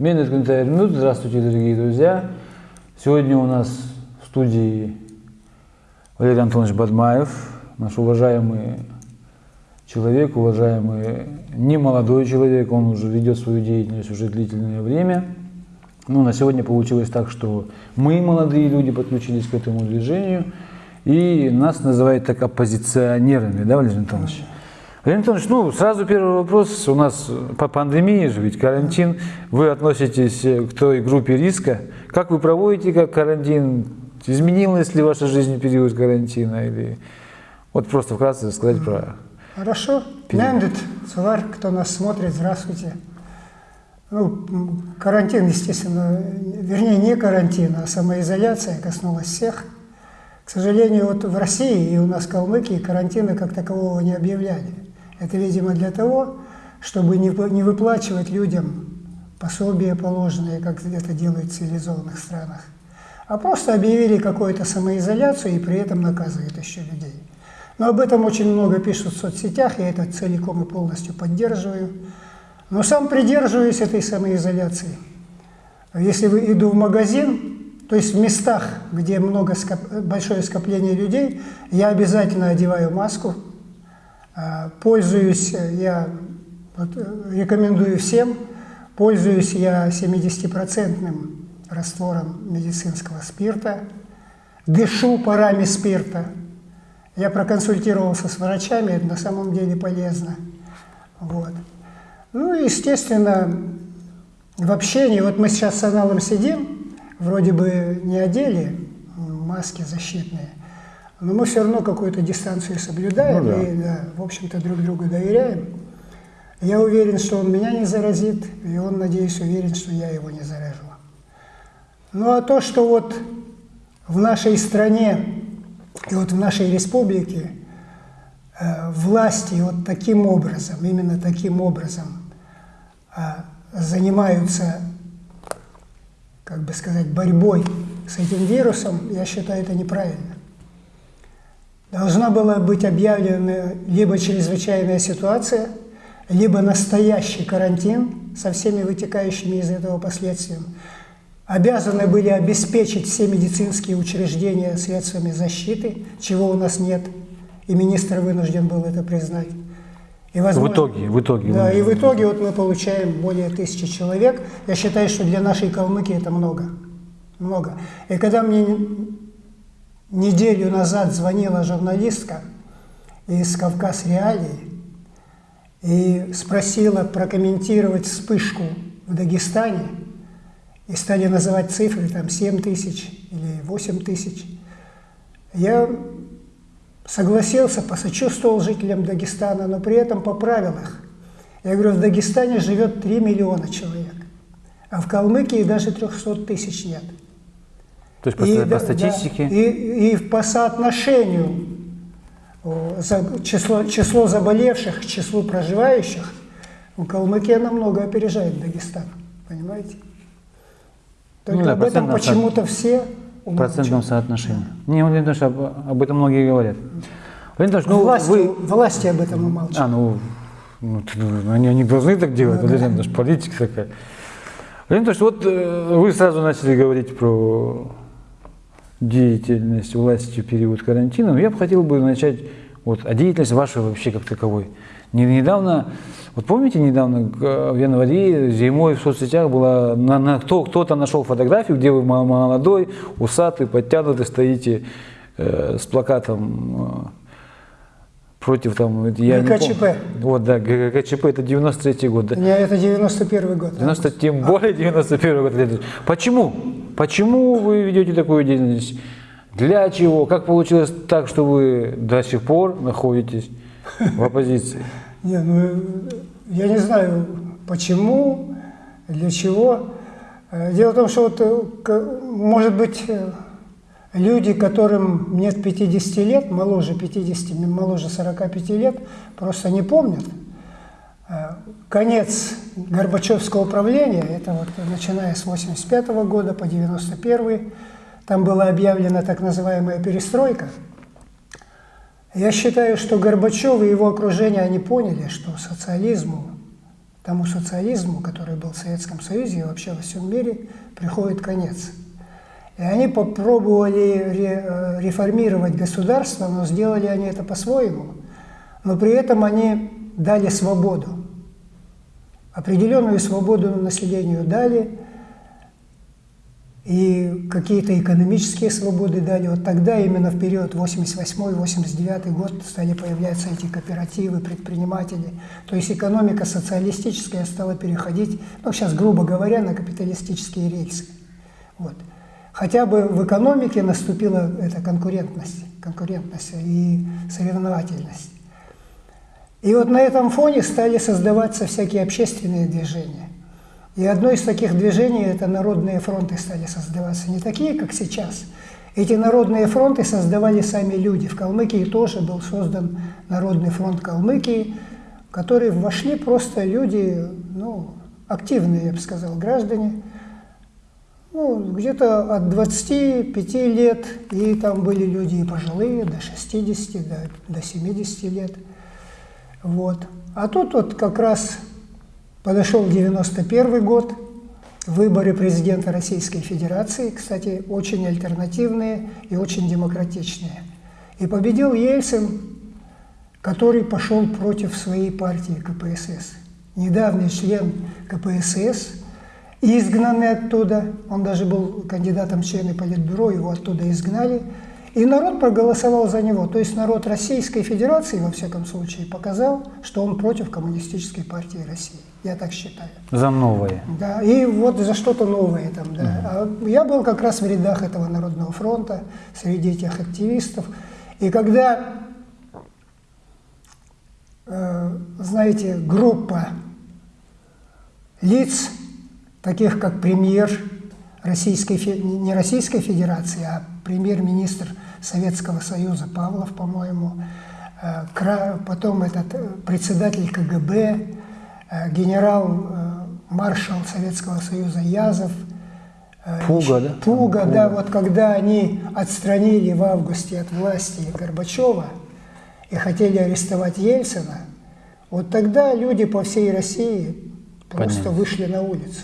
Менес Минут. Здравствуйте, дорогие друзья. Сегодня у нас в студии Валерий Антонович Бадмаев, наш уважаемый человек, уважаемый не молодой человек, он уже ведет свою деятельность уже длительное время. Ну, на сегодня получилось так, что мы, молодые люди, подключились к этому движению, и нас называют так оппозиционерами, да, Валерий Антонович? Владимир Антонович, ну, сразу первый вопрос. У нас по пандемии же, ведь карантин. Вы относитесь к той группе риска. Как вы проводите как карантин? Изменилась ли ваша жизнь в период карантина? Или... Вот просто вкратце рассказать про... Хорошо. Нендет, Сулар, кто нас смотрит, здравствуйте. Ну, карантин, естественно, вернее, не карантин, а самоизоляция коснулась всех. К сожалению, вот в России и у нас в Калмыкии карантина как такового не объявляли. Это, видимо, для того, чтобы не, выплачивать людям пособия положенные, как это делают в цивилизованных странах, а просто объявили какую-то самоизоляцию и при этом наказывают еще людей. Но об этом очень много пишут в соцсетях, я это целиком и полностью поддерживаю. Но сам придерживаюсь этой самоизоляции. Если вы иду в магазин, то есть в местах, где много скоп... большое скопление людей, я обязательно одеваю маску, пользуюсь я, вот, рекомендую всем, пользуюсь я 70% раствором медицинского спирта, дышу парами спирта. Я проконсультировался с врачами, это на самом деле полезно. Вот. Ну и, естественно, в общении, вот мы сейчас с Аналом сидим, вроде бы не одели маски защитные, но мы все равно какую-то дистанцию соблюдаем ну, да. и, да, в общем-то, друг другу доверяем. Я уверен, что он меня не заразит, и он, надеюсь, уверен, что я его не заражу. Ну а то, что вот в нашей стране и вот в нашей республике э, власти вот таким образом, именно таким образом э, занимаются, как бы сказать, борьбой с этим вирусом, я считаю это неправильно должна была быть объявлена либо чрезвычайная ситуация, либо настоящий карантин со всеми вытекающими из этого последствиями. Обязаны были обеспечить все медицинские учреждения средствами защиты, чего у нас нет, и министр вынужден был это признать. И возможно, в итоге, в итоге. Да, и в итоге вот мы получаем более тысячи человек. Я считаю, что для нашей Калмыкии это много. Много. И когда мне Неделю назад звонила журналистка из «Кавказ Реалий» и спросила прокомментировать вспышку в Дагестане, и стали называть цифры, там 7 тысяч или 8 тысяч. Я согласился, посочувствовал жителям Дагестана, но при этом поправил их. Я говорю, в Дагестане живет 3 миллиона человек, а в Калмыкии даже 300 тысяч нет. То есть по, и, по статистике? Да, и, и по соотношению число, число заболевших к числу проживающих у Калмыкия намного опережает Дагестан. Понимаете? Только ну, да, об этом почему-то все В процентном соотношении. Да. Не, Владимир Ильич, об, об этом многие говорят. Владимир ну, власти, вы... власти об этом умалчивают. А, ну, ну, они, они должны так делать, ну, Владимир да. политика такая. Владимир Ильич, вот э, вы сразу начали говорить про деятельность власти в период карантина, но я бы хотел бы начать вот, о деятельности вашей вообще как таковой. Недавно, вот помните, недавно в январе зимой в соцсетях была, на, на, кто, кто-то нашел фотографию, где вы молодой, усатый, подтянутый, стоите э, с плакатом э, против там... Я ГКЧП. Вот, да, ГКЧП, это 93-й год. Да? Не, это 91 год. 90, тем более 91 год. Почему? Почему вы ведете такую деятельность? Для чего? Как получилось так, что вы до сих пор находитесь в оппозиции? Не, ну, я не знаю, почему, для чего. Э, дело в том, что вот, э, может быть, э, Люди, которым нет 50 лет, моложе 50, моложе 45 лет, просто не помнят. Э, конец Горбачевского правления, это вот начиная с 85 -го года по 91 там была объявлена так называемая перестройка. Я считаю, что Горбачев и его окружение, они поняли, что социализму тому социализму, который был в Советском Союзе и вообще во всем мире, приходит конец. И они попробовали ре, реформировать государство, но сделали они это по-своему. Но при этом они дали свободу. Определенную свободу населению дали, и какие-то экономические свободы дали. Вот тогда, именно в период 88-89 год, стали появляться эти кооперативы, предприниматели. То есть экономика социалистическая стала переходить, ну, сейчас, грубо говоря, на капиталистические рельсы. Вот. Хотя бы в экономике наступила эта конкурентность, конкурентность и соревновательность. И вот на этом фоне стали создаваться всякие общественные движения. И одно из таких движений – это народные фронты стали создаваться. Не такие, как сейчас. Эти народные фронты создавали сами люди. В Калмыкии тоже был создан Народный фронт Калмыкии, в который вошли просто люди, ну, активные, я бы сказал, граждане, ну, где-то от 25 лет, и там были люди и пожилые, до 60, до, до 70 лет. Вот. А тут вот как раз подошел 91 год, выборы президента Российской Федерации, кстати, очень альтернативные и очень демократичные. И победил Ельцин, который пошел против своей партии КПСС. Недавний член КПСС, изгнанный оттуда, он даже был кандидатом в члены Политбюро, его оттуда изгнали – и народ проголосовал за него. То есть народ Российской Федерации, во всяком случае, показал, что он против Коммунистической партии России. Я так считаю. За новое. Да, и вот за что-то новое там, да. Угу. А я был как раз в рядах этого Народного фронта, среди этих активистов. И когда, э, знаете, группа лиц, таких как премьер Российской, не Российской Федерации, а премьер-министр Советского Союза Павлов, по-моему, э, потом этот э, председатель КГБ, э, генерал-маршал Советского Союза Язов, Пуга, да? Пуга, да, вот когда они отстранили в августе от власти Горбачева и хотели арестовать Ельцина, вот тогда люди по всей России просто Понятно. вышли на улицу.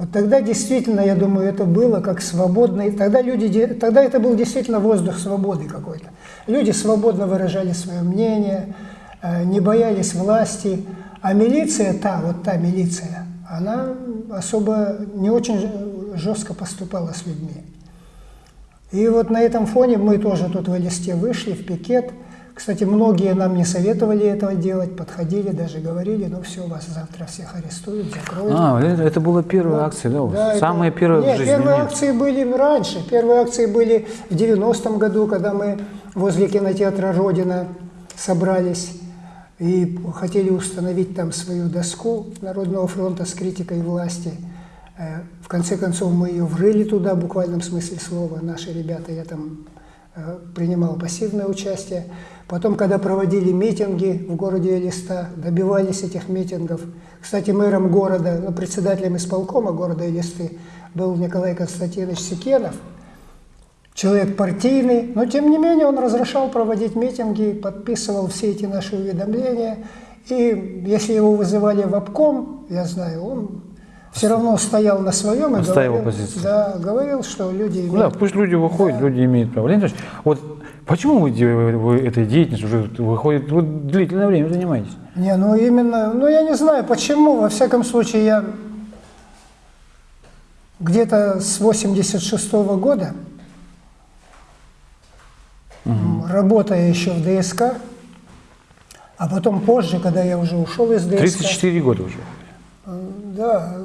Вот тогда действительно, я думаю, это было как свободный, тогда, люди, тогда это был действительно воздух свободы какой-то. Люди свободно выражали свое мнение, э, не боялись власти, а милиция, та, вот та милиция, она особо не очень жестко поступала с людьми. И вот на этом фоне мы тоже тут в листе вышли в пикет – кстати, многие нам не советовали этого делать, подходили, даже говорили, ну все, вас завтра всех арестуют, закроют. А, это была первая акция, да? да Самые это... первые нет, в жизни? первые акции были раньше. Первые акции были в 90-м году, когда мы возле кинотеатра «Родина» собрались и хотели установить там свою доску Народного фронта с критикой власти. Э, в конце концов, мы ее врыли туда, в буквальном смысле слова. Наши ребята, я там э, принимал пассивное участие. Потом, когда проводили митинги в городе Элиста, добивались этих митингов. Кстати, мэром города, ну, председателем исполкома города Элисты был Николай Константинович Секенов, человек партийный, но тем не менее он разрешал проводить митинги, подписывал все эти наши уведомления. И если его вызывали в обком, я знаю, он все равно стоял на своем и говорил, позицию. Да, говорил, что люди имеют... Да, пусть люди выходят, да. люди имеют право. Леонид вот Почему вы, вы этой деятельностью уже выходит, вы длительное время занимаетесь? Не, ну именно, ну я не знаю почему, во всяком случае я где-то с 86 -го года, угу. работая еще в ДСК, а потом позже, когда я уже ушел из ДСК. 34 года уже. Да,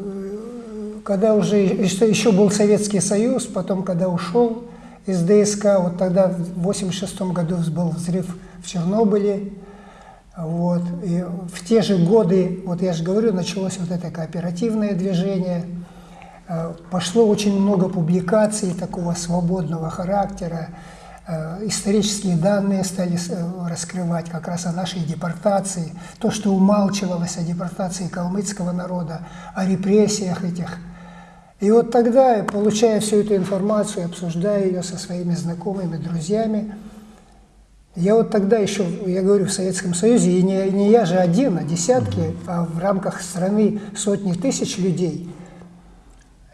когда уже еще, еще был Советский Союз, потом когда ушел, из ДСК. Вот тогда в 1986 году был взрыв в Чернобыле. Вот. И в те же годы, вот я же говорю, началось вот это кооперативное движение. Э, пошло очень много публикаций такого свободного характера. Э, исторические данные стали э, раскрывать как раз о нашей депортации. То, что умалчивалось о депортации калмыцкого народа, о репрессиях этих и вот тогда, получая всю эту информацию, обсуждая ее со своими знакомыми, друзьями, Я вот тогда еще, я говорю, в Советском Союзе, и не, не я же один, а десятки, а в рамках страны сотни тысяч людей,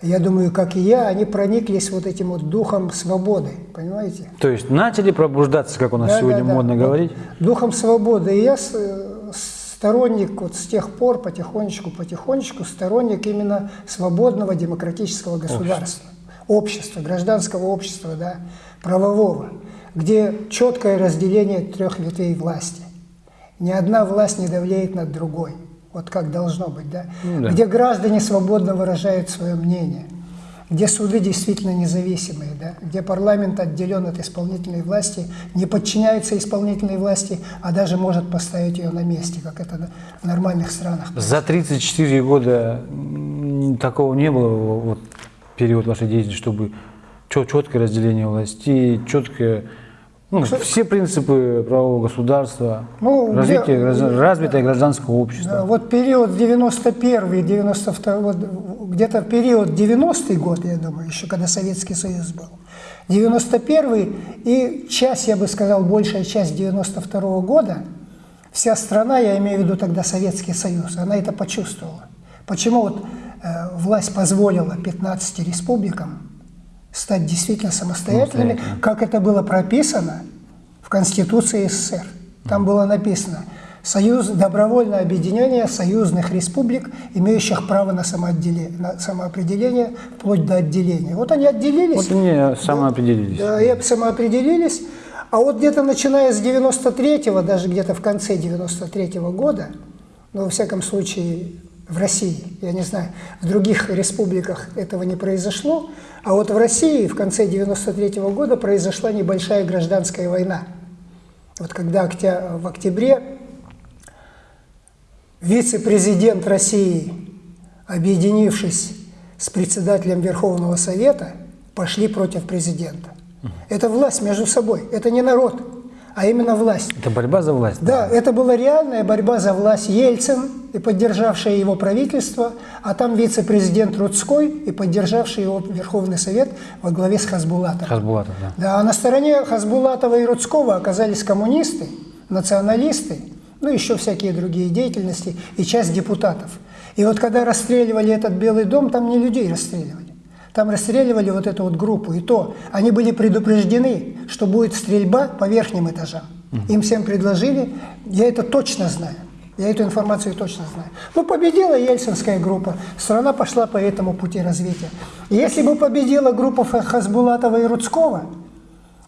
я думаю, как и я, они прониклись вот этим вот духом свободы, понимаете? То есть начали пробуждаться, как у нас Да, сегодня да, да. модно Вот говорить. Духом свободы. И я с- сторонник вот с тех пор, потихонечку, потихонечку, сторонник именно свободного демократического государства. Общества, гражданского общества, да, правового, где четкое разделение трех ветвей власти. Ни одна власть не давлеет над другой. Вот как должно быть, да? Ну да. Где граждане свободно выражают свое мнение где суды действительно независимые, да, где парламент отделен от исполнительной власти, не подчиняется исполнительной власти, а даже может поставить ее на месте, как это в нормальных странах. За 34 года такого не было, вот период вашей деятельности, чтобы четкое разделение властей, четкое, ну, все принципы правового государства, Ну, развитие, где- развитое гражданское общество. Вот период 91 92 вот где-то период 90-й год, я думаю, еще когда Советский Союз был. 91 и часть, я бы сказал, большая часть 92 года, вся страна, я имею в виду тогда Советский Союз, она это почувствовала. Почему вот э, власть позволила 15 республикам стать действительно самостоятельными, как это было прописано в Конституции СССР. Там было написано Союз, добровольное объединение союзных республик, имеющих право на, самоотделе- на самоопределение вплоть до отделения. Вот они отделились. Вот они самоопределились. Да, и самоопределились. А вот где-то начиная с 93-го, даже где-то в конце 93-го года, ну, во всяком случае, в России, я не знаю, в других республиках этого не произошло, а вот в России в конце 93-го года произошла небольшая гражданская война. Вот когда в октябре вице-президент России, объединившись с председателем Верховного Совета, пошли против президента. Это власть между собой, это не народ, а именно власть. Это борьба за власть. Да, это была реальная борьба за власть Ельцин и поддержавшее его правительство, а там вице-президент Рудской и поддержавший его Верховный Совет во главе с Хасбулатом. Хасбулатов, да. Да, а на стороне Хасбулатова и Рудского оказались коммунисты, националисты, ну еще всякие другие деятельности и часть депутатов. И вот когда расстреливали этот Белый дом, там не людей расстреливали. Там расстреливали вот эту вот группу. И то они были предупреждены, что будет стрельба по верхним этажам. Им всем предложили, я это точно знаю. Я эту информацию точно знаю. Ну, победила Ельцинская группа, страна пошла по этому пути развития. Если бы победила группа Хасбулатова и Рудского,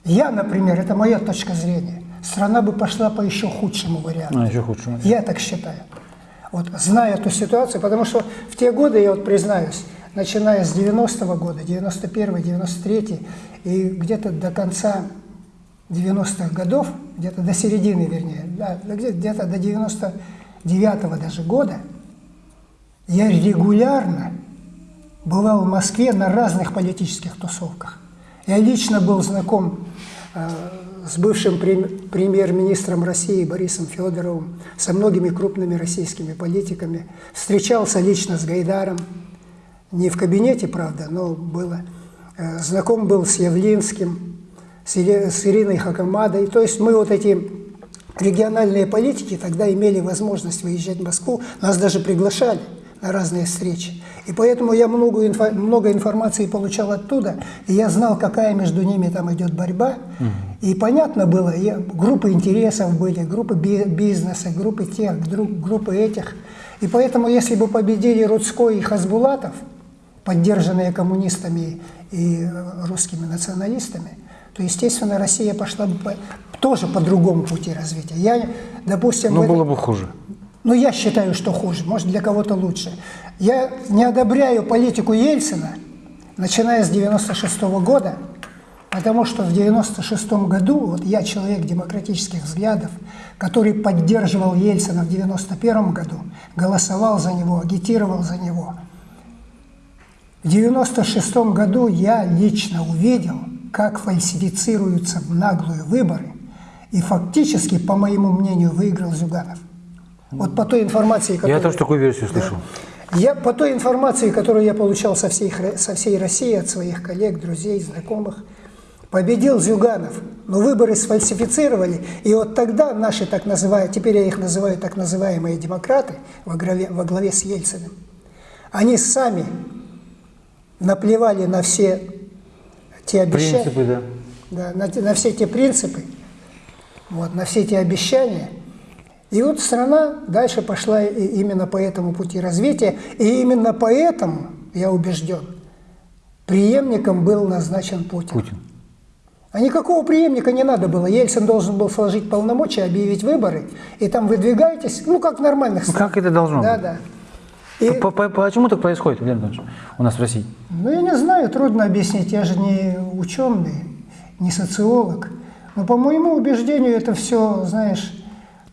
я, например, это моя точка зрения, страна бы пошла по еще худшему варианту. А, еще худше. Я так считаю. Вот зная эту ситуацию, потому что в те годы, я вот признаюсь, начиная с 90-го года, 91 93 и где-то до конца 90-х годов, где-то до середины, вернее, да, да где- где-то до 99-го даже года, я регулярно бывал в Москве на разных политических тусовках. Я лично был знаком э, с бывшим прем- премьер-министром России Борисом Федоровым, со многими крупными российскими политиками. Встречался лично с Гайдаром, не в кабинете, правда, но было. Э, Знаком был с Явлинским, с Ириной Хакамадой. То есть мы вот эти региональные политики тогда имели возможность выезжать в Москву, нас даже приглашали на разные встречи. И поэтому я много, инфо- много информации получал оттуда, и я знал, какая между ними там идет борьба. И понятно было, я- группы интересов были, группы би- бизнеса, группы тех, группы этих. И поэтому, если бы победили Рудской и Хасбулатов, поддержанные коммунистами и русскими националистами, то, естественно, Россия пошла бы по- тоже по другому пути развития. Я, допустим, в Ну, этом- было бы хуже. Ну, я считаю, что хуже, может, для кого-то лучше. Я не одобряю политику Ельцина, начиная с 96 года, потому что в 96 году, вот я человек демократических взглядов, который поддерживал Ельцина в 91 году, голосовал за него, агитировал за него. В 96 году я лично увидел, как фальсифицируются в наглую выборы, и фактически, по моему мнению, выиграл Зюганов. Вот по той информации, которую... Я тоже такую версию слышал. Я по той информации, которую я получал со всей, со всей России, от своих коллег, друзей, знакомых, победил Зюганов, но выборы сфальсифицировали, и вот тогда наши так называемые, теперь я их называю так называемые демократы во главе, во главе с Ельциным, они сами наплевали на все те обещания, Принципы, да. да, на, на все те принципы, вот, на все эти обещания. И вот страна дальше пошла именно по этому пути развития, и именно поэтому, я убежден, преемником был назначен Путин. Путин. А никакого преемника не надо было. Ельцин должен был сложить полномочия, объявить выборы, и там выдвигаетесь, ну, как в нормальных Ну, странах. как это должно Да, быть? да. И, По- по- Почему так происходит, Илья Анатольевич, у нас в России? ну, я не знаю, трудно объяснить, я же не ученый, не социолог. Но по моему убеждению это все, знаешь,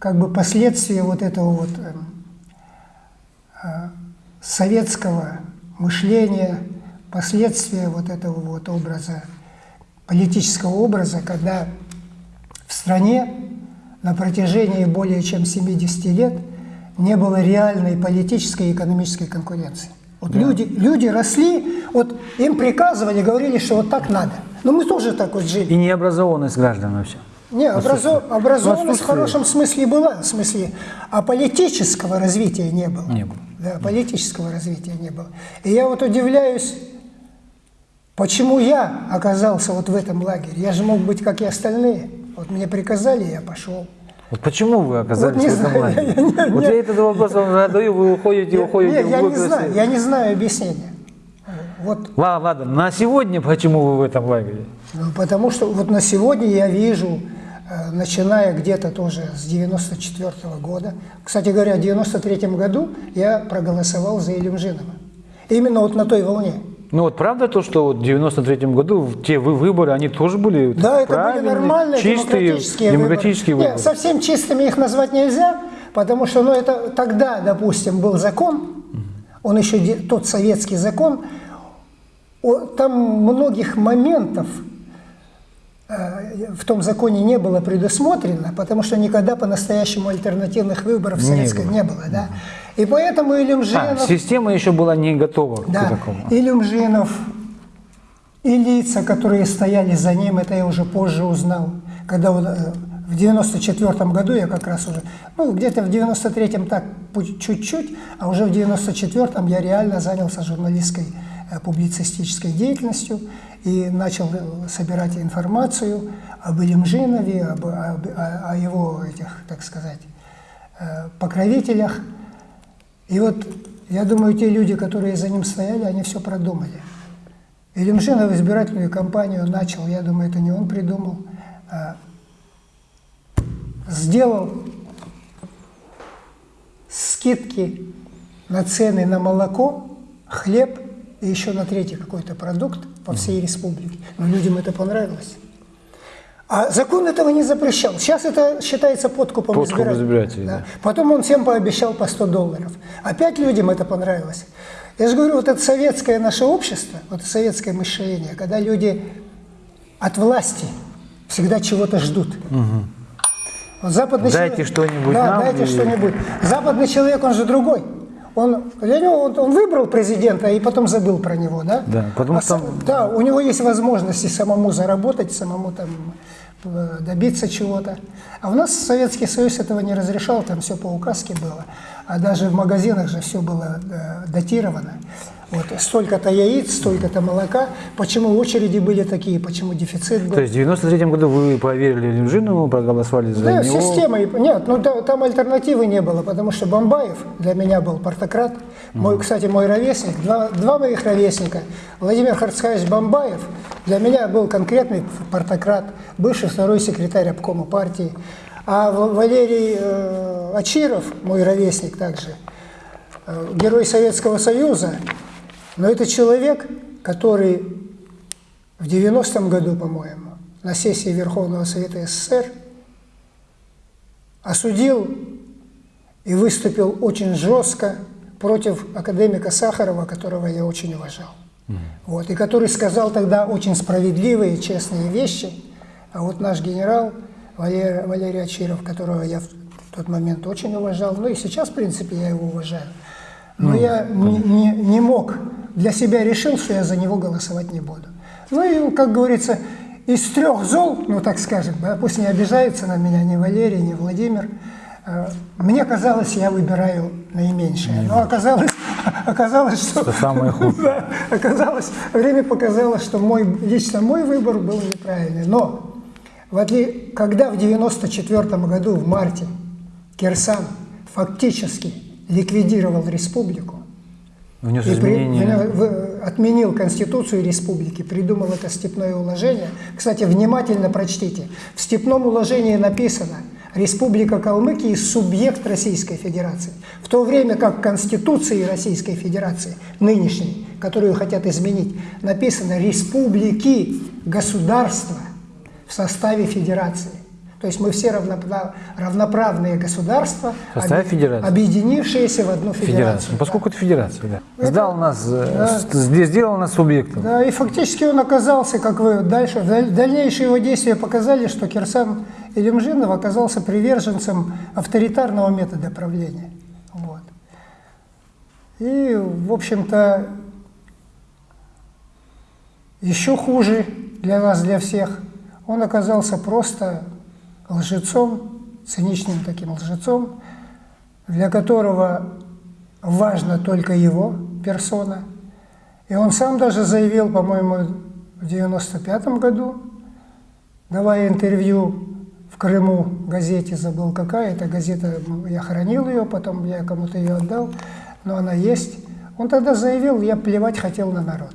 как бы последствия вот этого вот эм, а, советского мышления, последствия вот этого вот образа, политического образа, когда в стране на протяжении более чем 70 лет не было реальной политической и экономической конкуренции. Вот люди, люди росли, вот им приказывали, говорили, что вот так надо. Но мы тоже так вот жили. И необразованность граждан вообще. Не, образо- образованность в хорошем смысле была, в смысле, а политического развития не было. Не было. Да, политического развития не было. И я вот удивляюсь, почему я оказался вот в этом лагере. Я же мог быть, как и остальные. Вот мне приказали, я пошел. Вот почему вы оказались Вот в этом знаю, лагере? я- я- вот я- я этот вопрос вам задаю, вы уходите, уходите. Нет, я не знаю, я не знаю объяснения. Вот, Ладно, ладно, на сегодня почему вы в этом лагере? ну, потому что вот на сегодня я вижу, начиная где-то тоже с 94 года, кстати говоря, в 93 году я проголосовал за Илюмжинова. Именно вот на той волне. Ну вот правда то, что вот в 93 году те вы- выборы, они тоже были Да, это были нормальные чистые, демократические, демократические выборы. выборы? Нет, совсем чистыми их назвать нельзя, потому что ну, это тогда, допустим, был закон, он еще тот советский закон, там многих моментов э, в том законе не было предусмотрено, потому что никогда по-настоящему альтернативных выборов в Не советской было. не было, да. И поэтому Илюмжинов... А, система еще была не готова Да, к такому. и Люмжинов, и лица, которые стояли за ним, это я уже позже узнал, когда он, э, в 94 году я как раз уже, ну, где-то в 93-м так чуть-чуть, а уже в 94-м я реально занялся журналистской э, публицистической деятельностью и начал э, собирать информацию об Илимжинове, об, об- о, о его этих, так сказать, э, покровителях. И вот я думаю, те люди, которые за ним стояли, они все продумали. Илюмжинов избирательную кампанию начал, я думаю, это не он придумал, а сделал скидки на цены на молоко, хлеб и еще на третий какой-то продукт по всей республике. Но людям это понравилось. А закон этого не запрещал. Сейчас это считается подкупом Подкуп избирателей. избирателей, Да. да. Потом он всем пообещал по 100 долларов. Опять людям это понравилось. Я же говорю, вот это советское наше общество, вот советское мышление, когда люди от власти всегда чего-то ждут. Вот западный Дайте человек- что-нибудь Да, нам дайте и- что-нибудь. Западный человек, он же другой. Он, он, он выбрал президента и потом забыл про него, да? Да, потому А что- да, у него есть возможности самому заработать, самому там э, добиться чего-то. А у нас Советский Союз этого не разрешал, там все по указке было. А даже в магазинах же все было э, датировано. Вот столько-то яиц, столько-то молока. Почему очереди были такие, почему дефицит был? То есть в 93 году вы поверили Лимжинову, проголосовали за Да, него. система. Нет, ну да, там альтернативы не было, потому что Бомбаев для меня был партократ. Мой, кстати, мой ровесник, два, два моих ровесника, Владимир Харцхаевич Бомбаев, для меня был конкретный партократ, бывший второй секретарь обкома партии. А Валерий э, Ачиров, мой ровесник также, э, герой Советского Союза, но это человек, который в 90-м году, по-моему, на сессии Верховного Совета СССР осудил и выступил очень жестко против академика Сахарова, которого я очень уважал. Вот, и который сказал тогда очень справедливые, честные вещи. А вот наш генерал Валерий, Валерий Ачиров, которого я в тот момент очень уважал, ну и сейчас, в принципе, я его уважаю. Но я не, не- не мог, для себя решил, что я за него голосовать не буду. Ну и, как говорится, из трех зол, ну так скажем, пусть не обижаются на меня ни Валерий, ни Владимир, э, мне казалось, я выбираю наименьшее. Но оказалось, оказалось что... Что самое худшее. Да, оказалось, время показало, что мой, лично мой выбор был неправильный. Но в отли... когда в 94 году, в марте, Кирсан фактически ликвидировал республику, Внес и при- изменения. в- отменил Конституцию республики, придумал это степное уложение. Кстати, внимательно прочтите. В степном уложении написано «Республика Калмыкия – субъект Российской Федерации». В то время как в Конституции Российской Федерации, нынешней, которую хотят изменить, написано «Республики, государства в составе Федерации». То есть мы все равнопра- равноправные государства, составе федерации. объединившиеся в одну федерацию. Федерация. Ну, поскольку это федерация, да. Сдал нас, э, Да. сделал нас субъектом. Да, и фактически он оказался, как вы дальше, даль- дальнейшие его действия показали, что Кирсан Илюмжинов оказался приверженцем авторитарного метода правления. Вот. И, в общем-то, еще хуже для нас, для всех, он оказался просто лжецом, циничным таким лжецом, для которого важно только его персона. И он сам даже заявил, по-моему, в 95 году, давая интервью в Крыму газете, забыл какая, эта газета, я хранил ее, потом я кому-то ее отдал, но она есть. Он тогда заявил, я плевать хотел на народ.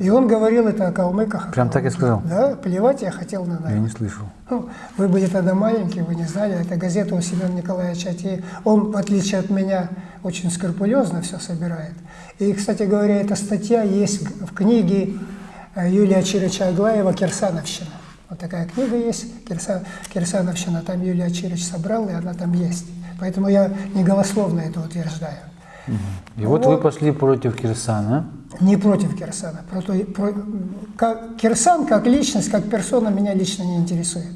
И он говорил это о калмыках. о Прям так и сказал? Да, плевать я хотел на народ. Я не слышал. Ну, вы были тогда маленькие, вы не знали, это газета у Семена Николаевича. И он, в отличие от меня, очень скрупулезно все собирает. И, кстати говоря, эта статья есть в книге э, Юлия Чирича Аглаева «Кирсановщина». Вот такая книга есть, Кирса, «Кирсановщина», там Юлия Чирич собрал, и она там есть. Поэтому я не голословно это утверждаю. И вот вы пошли против Кирсана. Не против Кирсана. Против, про- как, Кирсан как личность, как персона меня лично не интересует.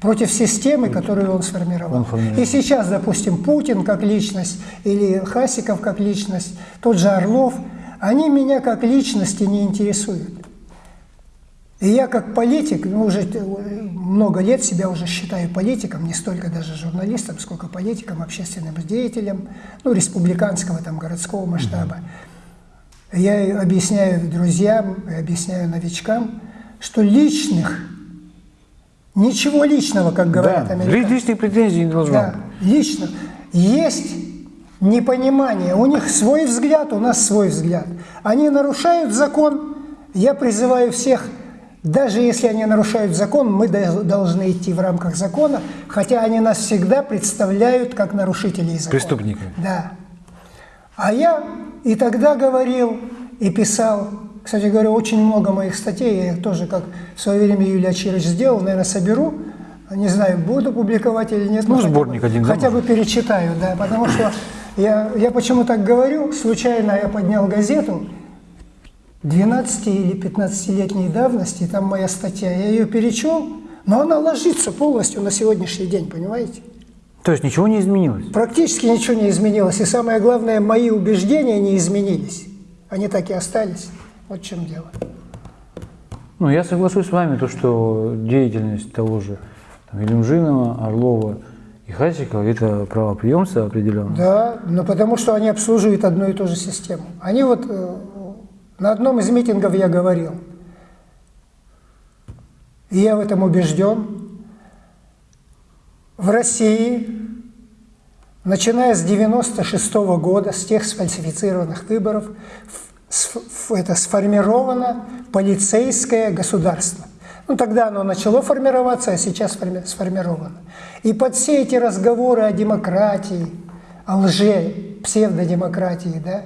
Против системы, которую он сформировал. Он формировал. И сейчас, допустим, Путин как личность или Хасиков как личность, тот же Орлов, они меня как личности не интересуют. И я как политик, ну, уже т- много лет себя уже считаю политиком, не столько даже журналистом, сколько политиком, общественным деятелем, ну, республиканского, там, городского масштаба. Я объясняю друзьям, объясняю новичкам, что личных, ничего личного, как говорят Да, американцы. личных претензий не должно Да, лично. Есть непонимание. У них свой взгляд, у нас свой взгляд. Они нарушают закон. Я призываю всех, даже если они нарушают закон, мы дол- должны идти в рамках закона, хотя они нас всегда представляют как нарушителей закона. Преступников. Да. А я и тогда говорил, и писал, кстати говоря, очень много моих статей, я их тоже, как в свое время Юлия Чирич сделал, наверное, соберу, не знаю, буду публиковать или нет. Ну, но хотя сборник бы- один, да, Хотя бы перечитаю, да, потому что я, я почему так говорю, случайно я поднял газету 12 или 15-летней давности, там моя статья, я ее перечел, но она ложится полностью на сегодняшний день, понимаете? То есть ничего не изменилось. Практически ничего не изменилось. И самое главное, мои убеждения не изменились. Они так и остались. Вот в чем дело. Ну, я соглашусь с вами, то, что деятельность того же там, Илюмжинова, Орлова и Хасикова – это правоприемство определенно. Да, но потому что они обслуживают одну и ту же систему. Они вот э, на одном из митингов я говорил, и я в этом убежден, в России, начиная с 96 года, с тех сфальсифицированных выборов, это сформировано полицейское государство. Ну, тогда оно начало формироваться, а сейчас форми- сформировано. И под все эти разговоры о демократии, о лже, псевдодемократии, да,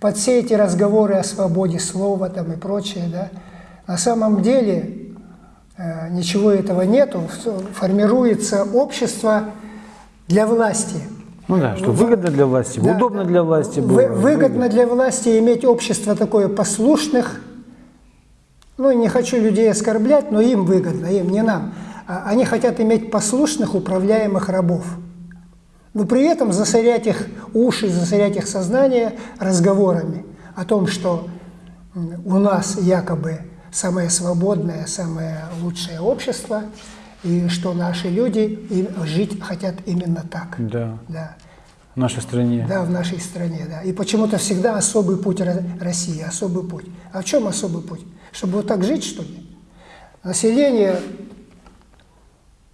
под все эти разговоры о свободе слова там и прочее, да, на самом деле э, ничего этого нету, формируется общество для власти. Ну да, что выгодно для власти, Да, удобно для власти было. Вы- выгодно для власти иметь общество такое послушных, ну, не хочу людей оскорблять, но им выгодно, им, не нам. А Они хотят иметь послушных управляемых рабов. Но при этом засорять их уши, засорять их сознание разговорами о том, что у нас якобы самое свободное, самое лучшее общество, и что наши люди и жить хотят именно так. Да. Да. В нашей стране. Да, в нашей стране, да. И почему-то всегда особый путь России, особый путь. А в чем особый путь? Чтобы вот так жить, что ли? Население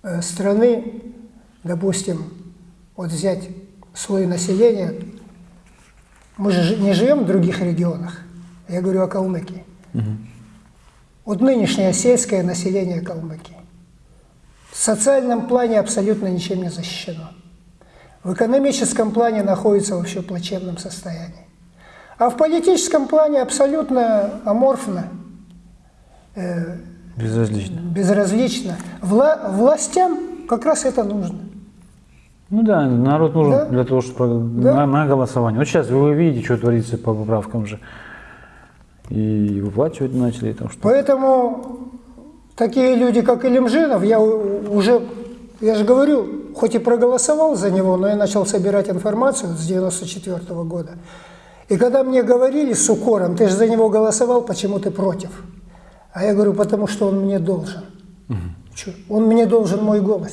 э, страны, допустим, вот взять слой населения, мы же не живем в других регионах, я говорю о Калмыкии. Угу. Вот нынешнее сельское население Калмыкии в социальном плане абсолютно ничем не защищено. В экономическом плане находится вообще в плачевном состоянии. А в политическом плане абсолютно аморфно. Э, безразлично. Безразлично. Вла властям как раз это нужно. Ну да, народ нужен да? для того, чтобы да? на, на голосование. Вот сейчас вы видите, что творится по поправкам же. И выплачивать начали там что -то. Поэтому такие люди, как Илимжинов, я уже, я же говорю, хоть и проголосовал за него, но я начал собирать информацию с 94 -го года. И когда мне говорили с укором, ты же за него голосовал, почему ты против? А я говорю, потому что он мне должен. Угу. Он мне должен мой голос.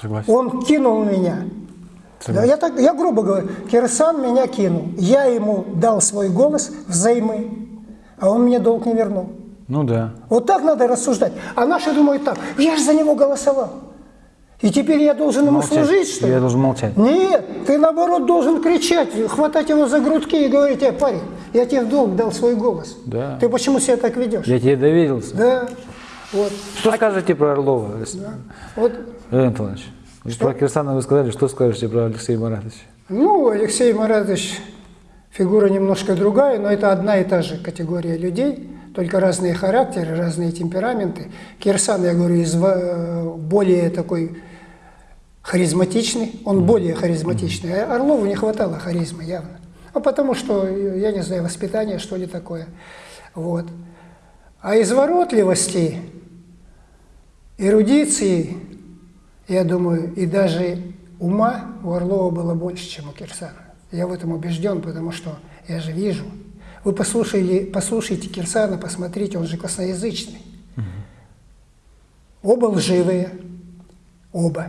Согласен. Он кинул меня. Согласен. Я, так, я грубо говорю, Кирсан меня кинул. Я ему дал свой голос взаймы, а он мне долг не вернул. Ну да. Вот так надо рассуждать. А наши думают так, я же за него голосовал. И теперь я должен ему молчать. служить, что ли? Я должен молчать. Нет, ты наоборот должен кричать, хватать его за грудки и говорить, э, парень, я тебе в долг дал свой голос. Да. Ты почему себя так ведешь? Я тебе доверился. Да. Вот. Что а... скажете про Орлова? Да. Вот. Леонид Иванович, что? про Кирсана вы сказали, что скажете про Алексея Маратовича? Ну, Алексей Маратович фигура немножко другая, но это одна и та же категория людей, только разные характеры, разные темпераменты. Кирсан, я говорю, из э, более такой харизматичный, он более харизматичный. А Орлову не хватало харизмы явно. А потому что, я не знаю, воспитание, что ли, такое. Вот. А изворотливости, эрудиции, я думаю, и даже ума у Орлова было больше, чем у Кирсана. Я в этом убежден, потому что я же вижу. Вы послушали, послушайте Кирсана, посмотрите, он же косноязычный. Оба лживые, оба.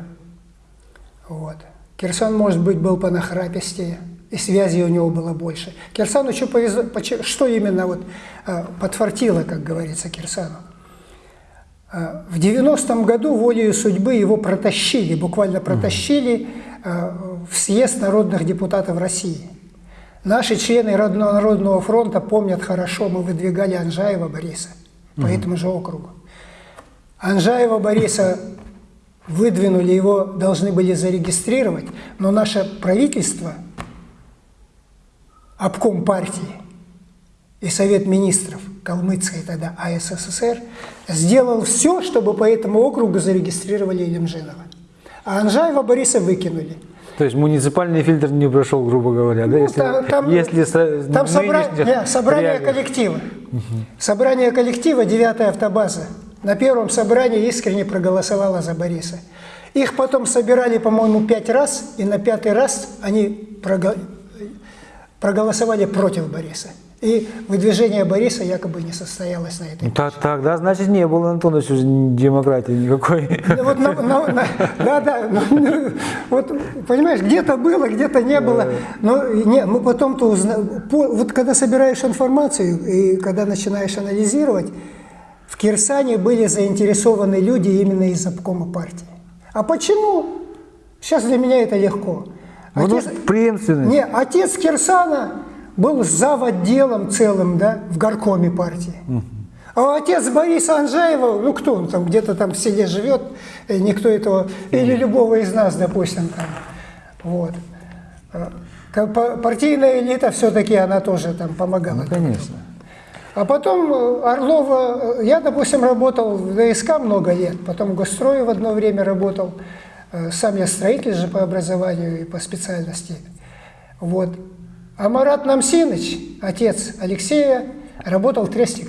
Вот. Кирсан, может быть, был понахрапистее, и связи у него было больше. Кирсану что повезло, что именно вот а, подфартило, как говорится, Кирсану. А, в 90-м году волею судьбы его протащили, буквально протащили а, в съезд народных депутатов России. Наши члены Народного фронта помнят хорошо, мы выдвигали Анжаева Бориса по этому же округу. Анжаева Бориса выдвинули, его должны были зарегистрировать, но наше правительство, обком партии и Совет министров Калмыцкой тогда АССР сделал все, чтобы по этому округу зарегистрировали Илимжинова. А Анжаева Бориса выкинули. То есть муниципальный фильтр не прошел, грубо говоря, ну, да? Если, там, если там собра... Нет, собрание реалий. коллектива. Угу. Собрание коллектива, девятая автобаза на первом собрании искренне проголосовала за Бориса. Их потом собирали, по-моему, пять раз, и на пятый раз они проголосовали против Бориса. И выдвижение Бориса якобы не состоялось на этой ну, так, Тогда, значит, не было, Антонович, демократии никакой. Вот, на, на, да, да. Ну, вот, понимаешь, где-то было, где-то не было. Но не, мы потом-то узнаем. Вот когда собираешь информацию и когда начинаешь анализировать, в Кирсане были заинтересованы люди именно из обкома партии. А почему? Сейчас для меня это легко. Отец, преемственность. Не, отец Кирсана был зав. отделом целым да, в горкоме партии. Угу. А отец Бориса Анжаева, ну кто он там, где-то там в селе живет, никто этого, или любого из нас, допустим, там, вот. А, партийная элита все-таки, она тоже там помогала. Ну, конечно. А потом э, Орлова, э, я, допустим, работал в ДСК много лет, потом в Гострое в одно время работал. Э, сам я строитель же по образованию и по специальности. Вот. А Марат Намсиныч, отец Алексея, работал в Тресте.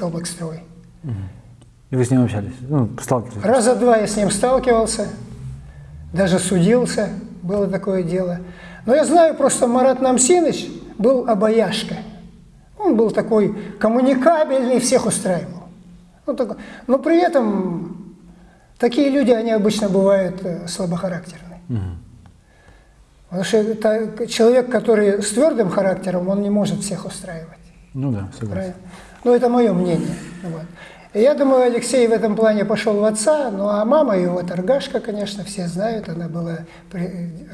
И вы с ним общались? Ну, сталкивались? Раза два я с ним сталкивался, даже судился, было такое дело. Но я знаю просто, Марат Намсиныч был обаяшка. Он был такой коммуникабельный, всех устраивал. Ну, так, но при этом такие люди, они обычно бывают э, слабохарактерные. Потому что это человек, который с твердым характером, он не может всех устраивать. Ну да, согласен. Правильно? Ну, это мое мнение. Вот. И я думаю, Алексей в этом плане пошел в отца, ну а мама его торгашка, конечно, все знают, она была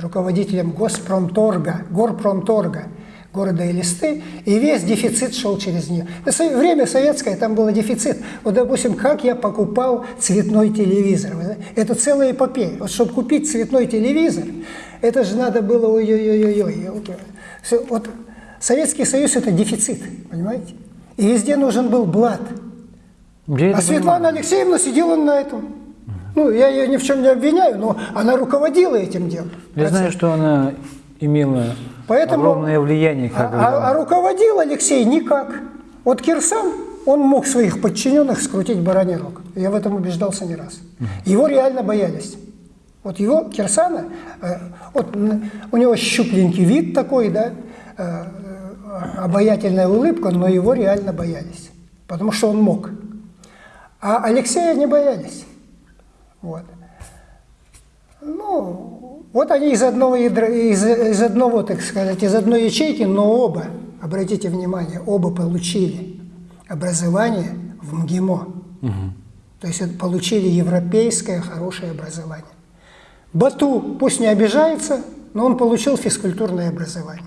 руководителем Госпромторга, Горпромторга города Элисты, и весь дефицит шел через нее. Время советское, там был дефицит. Вот, допустим, как я покупал цветной телевизор. Это целая эпопея. Вот, чтобы купить цветной телевизор, это же надо было ой-ой-ой-ой. Вот Советский Союз – это дефицит, понимаете? И везде нужен был блат. Я а Светлана понимаю. Алексеевна сидела на этом. Ну, я ее ни в чем не обвиняю, но она руководила этим делом. Я знаю, что она имела Поэтому, огромное влияние. Как а, а, а руководил Алексей никак. Вот Кирсан, он мог своих подчиненных скрутить бараний рог. Я в этом убеждался не раз. Его реально боялись. Вот его, Кирсана, э, вот у него щупленький вид такой, да, э, обаятельная улыбка, но его реально боялись, потому что он мог. А Алексея не боялись. Вот. Ну, вот они из одного, ядра, из, из одного, так сказать, из одной ячейки, но оба, обратите внимание, оба получили образование в МГИМО. Угу. То есть получили европейское хорошее образование. Бату пусть не обижается, но он получил физкультурное образование.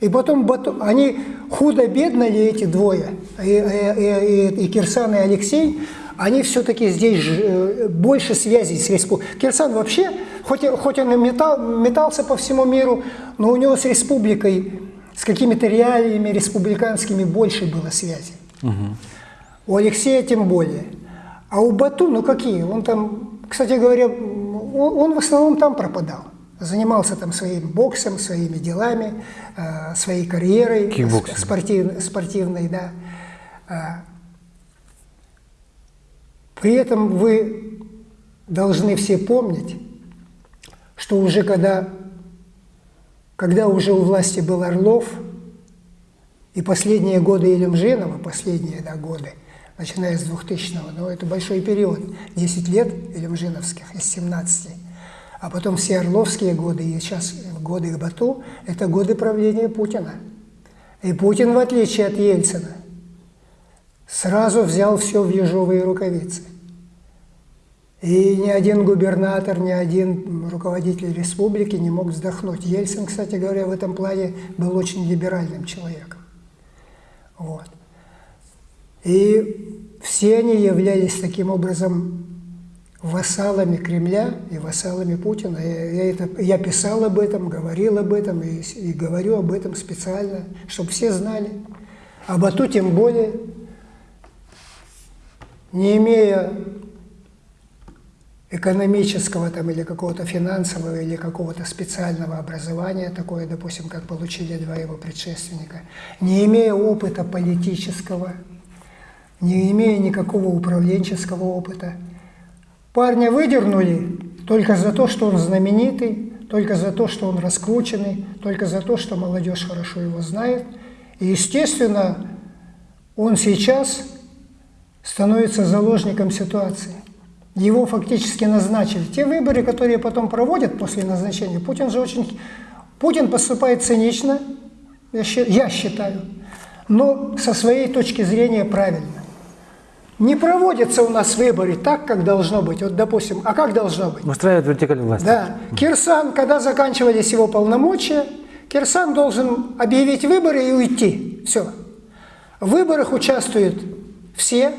И потом они худо-бедно ли эти двое, и, и, и, и Кирсан и Алексей, они все-таки здесь э, больше связей с республикой. Кирсан вообще, хоть, хоть он и метал, метался по всему миру, но у него с республикой, с какими-то реалиями республиканскими больше было связей. Угу. У Алексея тем более. А у Бату, ну какие? Он там, кстати говоря, он, он в основном там пропадал занимался там своим боксом, своими делами, э, своей карьерой спортив, спортивной, да. Э, при этом вы должны все помнить, что уже когда, когда уже у власти был Орлов, и последние годы Илюмжинова, последние да, годы, начиная с 2000-го, но это большой период, 10 лет Илюмжиновских из 17 а потом все орловские годы и сейчас годы Бату – это годы правления Путина. И Путин, в отличие от Ельцина, сразу взял все в ежовые рукавицы. И ни один губернатор, ни один руководитель республики не мог вздохнуть. Ельцин, кстати говоря, в этом плане был очень либеральным человеком. Вот. И все они являлись таким образом вассалами Кремля и вассалами Путина. Я, я, это, я писал об этом, говорил об этом и, и говорю об этом специально, чтобы все знали. А Бату тем более, не имея экономического там, или какого-то финансового или какого-то специального образования, такое, допустим, как получили два его предшественника, не имея опыта политического, не имея никакого управленческого опыта – Парня выдернули только за то, что он знаменитый, только за то, что он раскрученный, только за то, что молодежь хорошо его знает. И, естественно, он сейчас становится заложником ситуации. Его фактически назначили. Те выборы, которые потом проводят после назначения, Путин же очень... Путин поступает цинично, я считаю, но со своей точки зрения правильно. Не проводятся у нас выборы так, как должно быть. Вот, допустим, а как должно быть? Устраивает вертикаль власти. Да. Кирсан, когда заканчивались его полномочия, Кирсан должен объявить выборы и уйти. Все. В выборах участвуют все.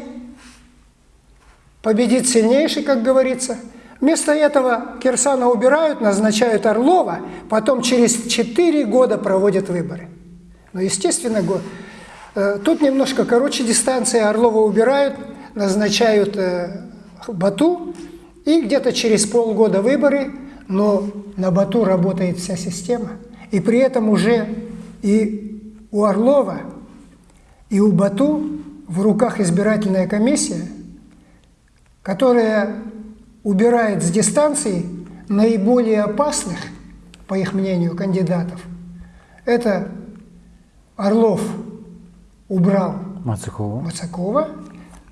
Победит сильнейший, как говорится. Вместо этого Кирсана убирают, назначают Орлова, потом через 4 года проводят выборы. Но, естественно, э, тут немножко короче дистанция, Орлова убирают, назначают э, Бату, и где-то через полгода выборы, но на Бату работает вся система. И при этом уже и у Орлова, и у Бату в руках избирательная комиссия, которая убирает с дистанции наиболее опасных, по их мнению, кандидатов. Это Орлов убрал Мацакова. Мацакова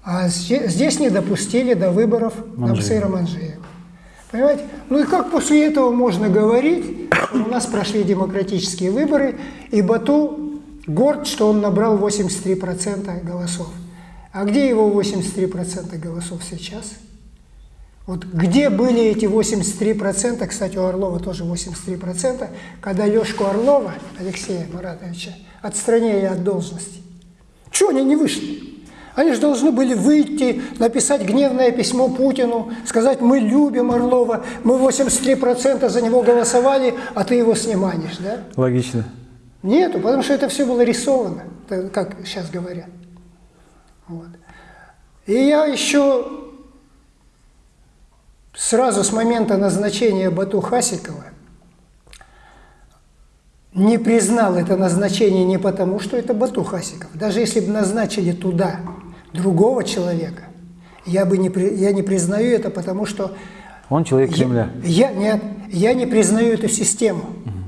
А здесь не допустили до выборов Намсыра Манжиева. Понимаете? Ну и как после этого можно говорить, у нас прошли демократические выборы, и Бату горд, что он набрал 83% голосов. А где его 83% голосов сейчас? Вот где были эти 83%, кстати, у Орлова тоже 83%, когда Лешку Орлова, Алексея Маратовича, отстранили от должности? Чего они не вышли? Они же должны были выйти, написать гневное письмо Путину, сказать, мы любим Орлова, мы 83% за него голосовали, а ты его снимаешь, да? Логично. Нету, потому что это все было рисовано, как сейчас говорят. Вот. И я еще сразу с момента назначения Бату Хасикова не признал это назначение не потому, что это Бату Хасиков. Даже если бы назначили туда другого человека, я, бы не, я не признаю это, потому что... Он человек Кремля. Я, я, нет, я не признаю эту систему. Угу.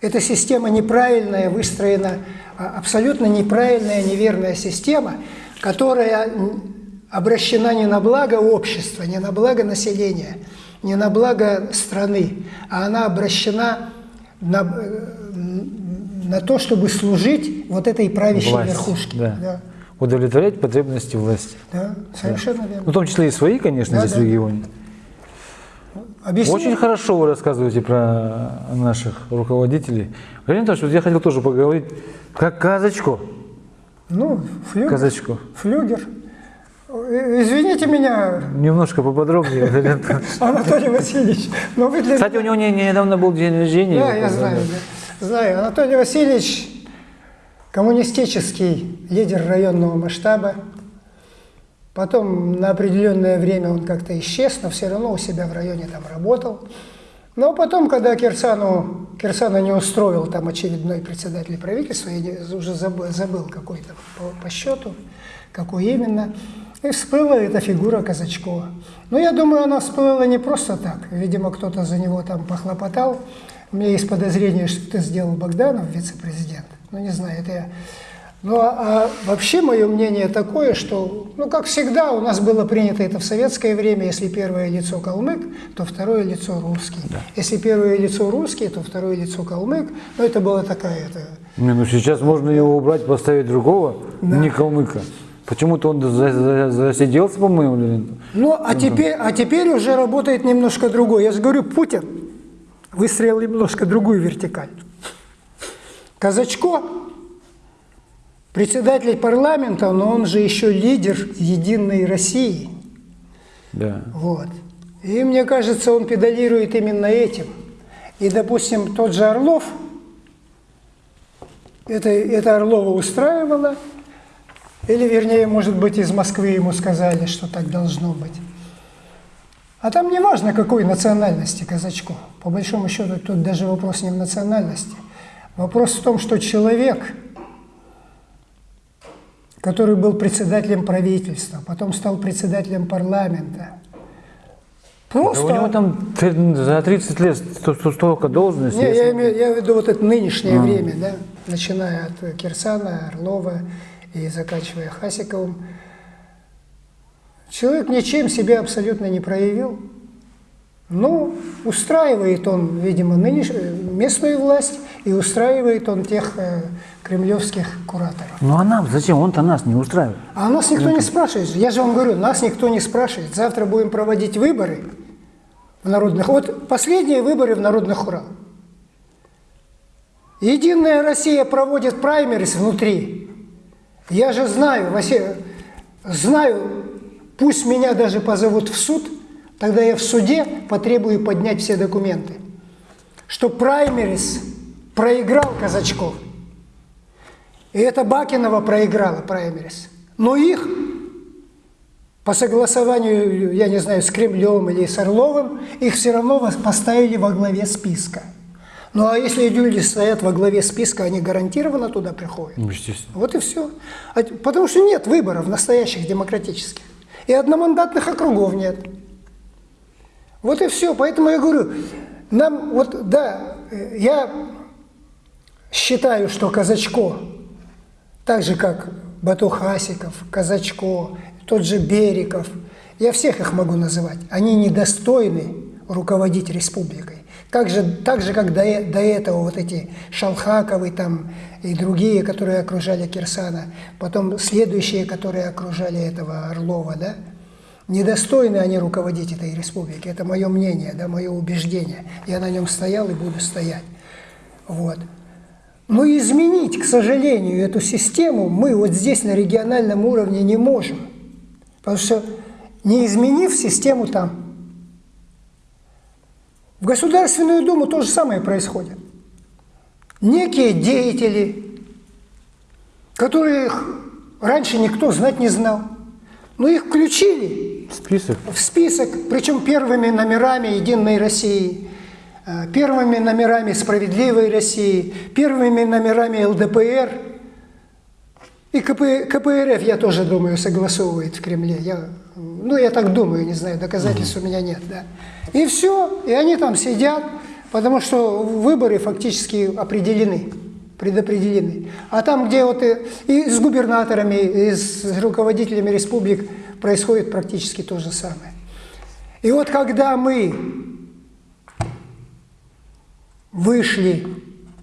Эта система неправильная, выстроена, а, абсолютно неправильная, неверная система, которая обращена не на благо общества, не на благо населения, не на благо страны, а она обращена на, на то, чтобы служить вот этой правящей Власть, верхушке. Да. Да удовлетворять потребности власти. Да, совершенно да. верно. Ну, в том числе и свои, конечно, да, здесь да. в регионе. Объясню. Очень хорошо вы рассказываете про наших руководителей. Галина Анатольевич, я хотел тоже поговорить как казачку. Ну, флюгер. Казачку. Флюгер. Извините меня. Немножко поподробнее, Анатолий Васильевич. Но вы для Кстати, у него недавно был день рождения. Да, я знаю. Знаю. Анатолий Васильевич коммунистический лидер районного масштаба. Потом на определенное время он как-то исчез, но все равно у себя в районе там работал. Но потом, когда Кирсану, Кирсана не устроил там очередной председатель правительства, я уже забыл, забыл какой-то по, по счету, какой именно, и всплыла эта фигура Казачкова. Но я думаю, она всплыла не просто так. Видимо, кто-то за него там похлопотал. У меня есть подозрение, что это сделал Богданов, вице-президент. Ну, не знаю, это я... Ну, а, а вообще мое мнение такое, что, ну, как всегда, у нас было принято это в советское время, если первое лицо калмык, то второе лицо русский. Да. Если первое лицо русский, то второе лицо калмык. Ну, это была такая... Это... Не, ну, сейчас можно его убрать, поставить другого, да. не калмыка. Почему-то он засиделся, по-моему. Ну, а теперь, а теперь уже работает немножко другой. Я же говорю, Путин выстроил немножко другую вертикаль. Казачко, председатель парламента, но он же еще лидер Единой России. Да. Вот. И мне кажется, он педалирует именно этим. И, допустим, тот же Орлов, это, это Орлова устраивало, или, вернее, может быть, из Москвы ему сказали, что так должно быть. А там не важно, какой национальности казачку. По большому счету, тут даже вопрос не в национальности. Вопрос в том, что человек, который был председателем правительства, потом стал председателем парламента, Просто... Да у него там за 30 лет столько должностей. Не, я, имею, я веду вот это нынешнее а. время, да, начиная от Кирсана, Орлова и заканчивая Хасиковым. Человек ничем себя абсолютно не проявил. Ну, устраивает он, видимо, нынеш... местную власть и устраивает он тех э, кремлевских кураторов. Ну а нам зачем? Он-то нас не устраивает. А нас никто не спрашивает. Я же вам говорю, нас никто не спрашивает. Завтра будем проводить выборы в народных... Вот последние выборы в народных хурах. Единая Россия проводит праймерис внутри. Я же знаю, Василий, знаю, пусть меня даже позовут в суд – Тогда я в суде потребую поднять все документы, что праймерис проиграл Казачков. И это Бакинова проиграла праймерис. Но их по согласованию, я не знаю, с Кремлем или с Орловым, их все равно поставили во главе списка. Ну а если люди стоят во главе списка, они гарантированно туда приходят. Ну, естественно. Вот и все. А потому что нет выборов настоящих демократических. И одномандатных округов нет. Вот и все. Поэтому я говорю, нам вот, да, я считаю, что Казачко, так же как Батухасиков, Казачко, тот же Бериков, я всех их могу называть, они недостойны руководить республикой. Как же, так же, как до, до этого вот эти Шалхаковы там и другие, которые окружали Кирсана, потом следующие, которые окружали этого Орлова, да, недостойны они руководить этой республикой. Это мое мнение, да, мое убеждение. Я на нем стоял и буду стоять. Вот. Но изменить, к сожалению, эту систему мы вот здесь на региональном уровне не можем. Потому что не изменив систему там, в Государственную Думу то же самое происходит. Некие деятели, которых раньше никто знать не знал, но их включили В список? в список, причем первыми номерами «Единой России», э, первыми номерами «Справедливой России», первыми номерами ЛДПР. И КП, КПРФ, я тоже думаю, согласовывает в Кремле. Я, ну, я так думаю, не знаю, доказательств у меня нет. Да. И все, и они там сидят, потому что выборы фактически определены, предопределены. А там, где вот и, и с губернаторами, и с руководителями республик происходит практически то же самое. И вот когда мы вышли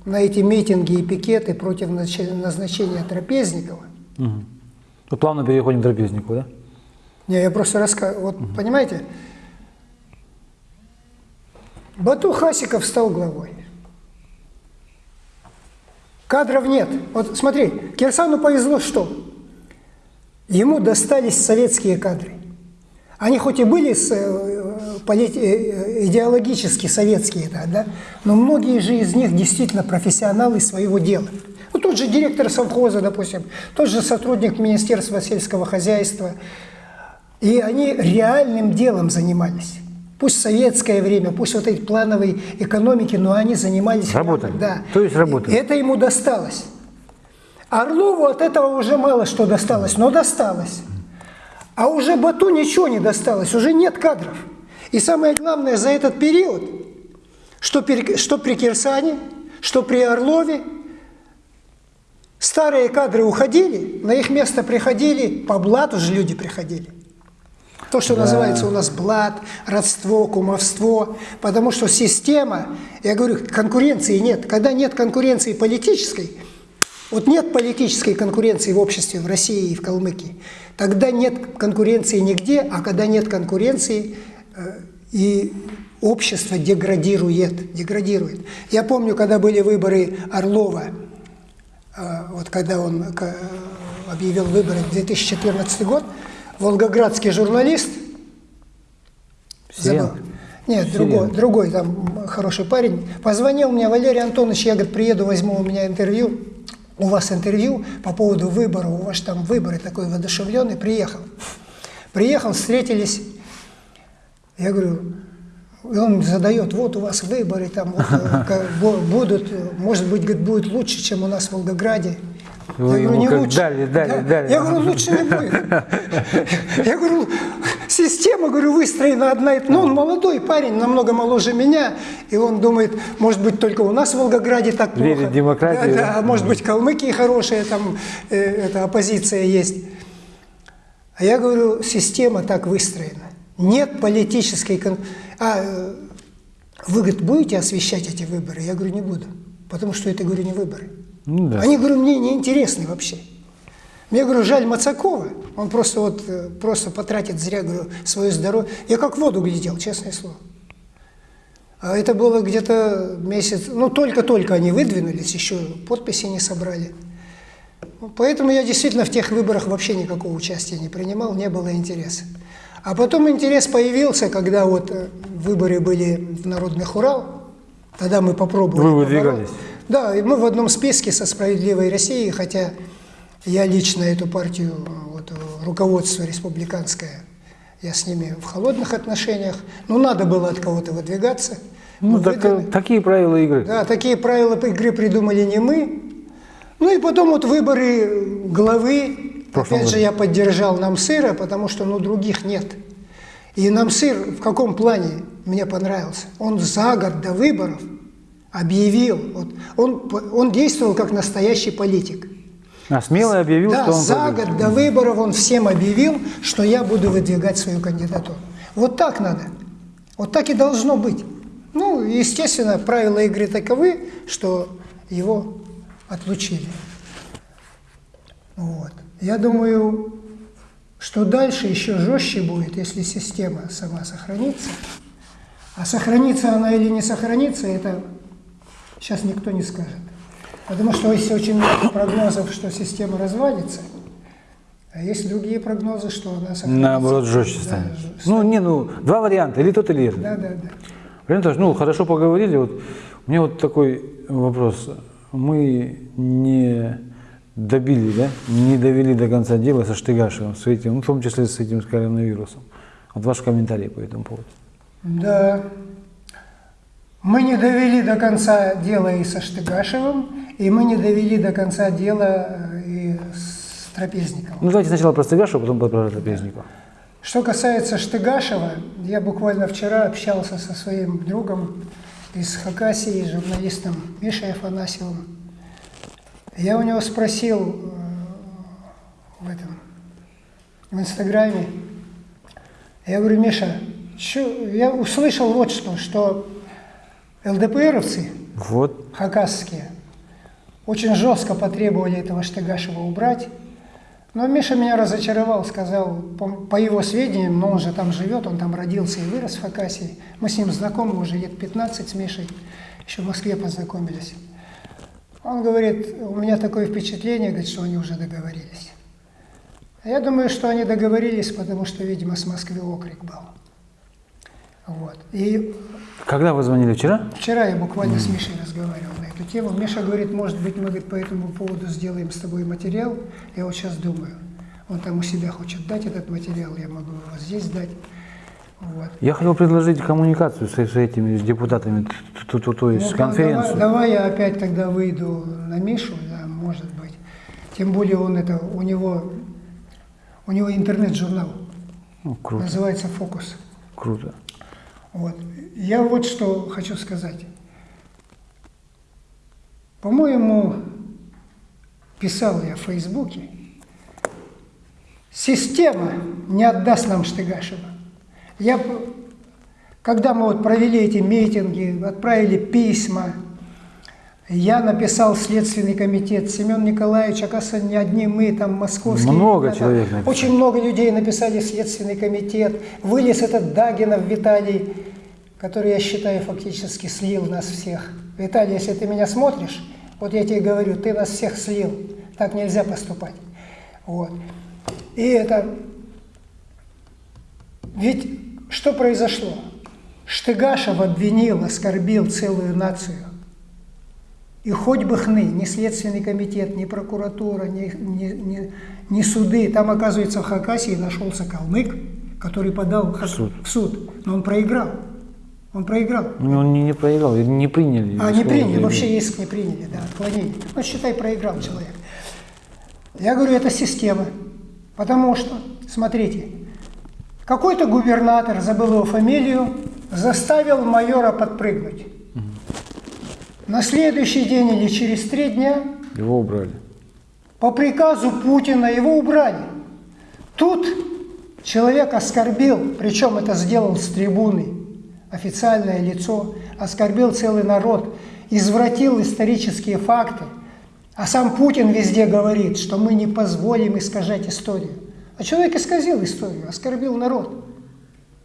на эти митинги и пикеты против назначения Трапезникова, Угу. Вот плавно переходим к трапезнику, да? Не, я просто рассказываю, вот понимаете, Бату Хасиков стал главой. Кадров нет. Вот смотри, Кирсану повезло что? Ему достались советские кадры. Они хоть и были с, э, э, идеологически советские, да, да, но многие же из них действительно профессионалы своего дела. Ну, тот же директор совхоза, допустим, тот же сотрудник Министерства сельского хозяйства. И они реальным делом занимались. Пусть советское время, пусть вот этой плановой экономики, но они занимались... Работали. Да. То есть работали. Это ему досталось. Орлову от этого уже мало что досталось, но досталось. А уже Бату ничего не досталось, уже нет кадров. И самое главное, за этот период, что, при- что при Кирсане, что при Орлове, старые кадры уходили, на их место приходили, по блату же люди приходили. То, что называется у нас блат, родство, кумовство, потому что система, я говорю, конкуренции нет. Когда нет конкуренции политической, вот нет политической конкуренции в обществе в России и в Калмыкии, тогда нет конкуренции нигде, а когда нет конкуренции, э, и общество деградирует, деградирует. Я помню, когда были выборы Орлова, э, вот когда он э, объявил выборы в 2014 год, волгоградский журналист, Сирен. забыл, нет, Сирен. другой, другой там хороший парень, позвонил мне, Валерий Антонович, я, говорит, приеду, возьму у меня интервью, у вас интервью по поводу выбора, у вас там выборы такой воодушевленный, приехал. Приехал, встретились, я говорю, и он задает, вот у вас выборы, там вот, э, будут, может быть, говорит, будет лучше, чем у нас в Волгограде. Вы ему как дали, дали, Да. дали. Я говорю, лучше не будет. Я говорю, система, говорю, выстроена одна. Ну, он молодой парень, намного моложе меня. И он думает, может быть, только у нас в Волгограде так плохо. Верит в демократию, Да, да? а может быть, Калмыкии хорошая, там э, эта оппозиция есть. А я говорю, система так выстроена. Нет политической... кон- А э, вы, говорит, будете освещать эти выборы? Я говорю, не буду. Потому что это, говорю, не выборы. Ну да. Они, говорю, мне не интересны вообще. Мне, говорю, жаль Мацакова, он просто вот э, просто потратит зря, говорю, свое здоровье. Я как в воду глядел, честное слово. А это было где-то месяц, ну только-только они выдвинулись, еще подписи не собрали. Ну, Поэтому я действительно в тех выборах вообще никакого участия не принимал, не было интереса. А потом интерес появился, когда вот э, выборы были в Народных Урал, тогда мы попробовали. Вы выдвигались? Да, и мы в одном списке со «Справедливой Россией», хотя я лично эту партию, э, вот, э, руководство республиканское, я с ними в холодных отношениях, но надо было от кого-то выдвигаться. Ну, так, выдвинули. такие правила игры. Да, такие правила игры придумали не мы. Ну и потом вот выборы главы, прошлом опять же, я поддержал Намсыра, потому что ну, других нет. И Намсыр в каком плане мне понравился? Он за год до выборов объявил, вот, он, он действовал как настоящий политик. А смело объявил, да, что он за год до выборов он всем объявил, что я буду выдвигать свою кандидатуру. Вот так надо. Вот так и должно быть. Ну, естественно, правила игры таковы, что его отлучили. Вот. Я думаю, что дальше еще жестче будет, если система сама сохранится. А сохранится она или не сохранится, это сейчас никто не скажет. Потому что есть очень много прогнозов, что система развалится, а есть другие прогнозы, что она сохранится. Наоборот, жестче Да, станет. ж- Ну, не, ну, два варианта, или тот, или этот. Да, да, да. Анатольевич, ну, хорошо поговорили. Вот, у меня вот такой вопрос. Мы не добили, да, не довели до конца дела со Штыгашевым, с этим, ну, в том числе с этим с коронавирусом. Вот ваш комментарий по этому поводу. Да. Мы не довели до конца дело и со Штыгашевым, и мы не довели до конца дела э, и с Трапезниковым. Ну, давайте сначала про Штыгашева, потом про Трапезникова. Что касается Штыгашева, я буквально вчера общался со своим другом из Хакасии, журналистом Мишей Афанасьевым. Я у него спросил э, в этом, в Инстаграме, я говорю, Миша, чё- я услышал вот что, что ЛДПРовцы Вот. хакасские очень жестко потребовали этого Штыгашева убрать. Но Миша меня разочаровал, сказал, по, по его сведениям, но он же там живет, он там родился и вырос в Хакасии. Мы с ним знакомы уже лет 15 с Мишей, еще в Москве познакомились. Он говорит, у меня такое впечатление, говорит, что они уже договорились. А я думаю, что они договорились, потому что, видимо, с Москвы окрик был. Вот. И Когда вы звонили вчера? Вчера я буквально с Мишей разговаривал на эту тему. Миша говорит, может быть, мы говорит, по этому поводу сделаем с тобой материал. Я вот сейчас думаю, он там у себя хочет дать этот материал, я могу его здесь дать. Вот. Я хотел предложить коммуникацию с, с этими с депутатами, т- т- т- то есть Ну, конференцию. Давай, давай я опять тогда выйду на Мишу, да, может быть. Тем более он это, у него, у него интернет-журнал, Ну, круто, называется «Фокус». круто. Вот. Я вот что хочу сказать. По-моему, писал я в Фейсбуке, система не отдаст нам Штыгашева. Я, когда мы вот провели эти митинги, отправили письма, я написал Следственный комитет, Семен Николаевич, оказывается, не одни мы, там московские. Много ребята, человек написали. Очень много людей написали в Следственный комитет. Вылез этот Дагинов Виталий, который, я считаю, фактически слил нас всех. Виталий, если ты меня смотришь, вот я тебе говорю, ты нас всех слил. Так нельзя поступать. Вот. И это... Ведь что произошло? Штыгашев обвинил, оскорбил целую нацию. И хоть бы хны, ни Следственный комитет, ни прокуратура, ни, ни, ни- ни суды. Там, оказывается, в Хакасии нашелся калмык, который подал в суд. в суд. Но он проиграл. Он проиграл. Ну, Он не, не проиграл, не приняли. А, не приняли, вообще иск не приняли, да, отклонили. Ну, считай, проиграл человек. Я говорю, это система. Потому что, смотрите, какой-то губернатор, забыл его фамилию, заставил майора подпрыгнуть. На следующий день или через три дня Его убрали. по приказу Путина его убрали. Тут человек оскорбил, причем это сделал с трибуны, официальное лицо, оскорбил целый народ, извратил исторические факты. А сам Путин везде говорит, что мы не позволим искажать историю. А человек исказил историю, оскорбил народ.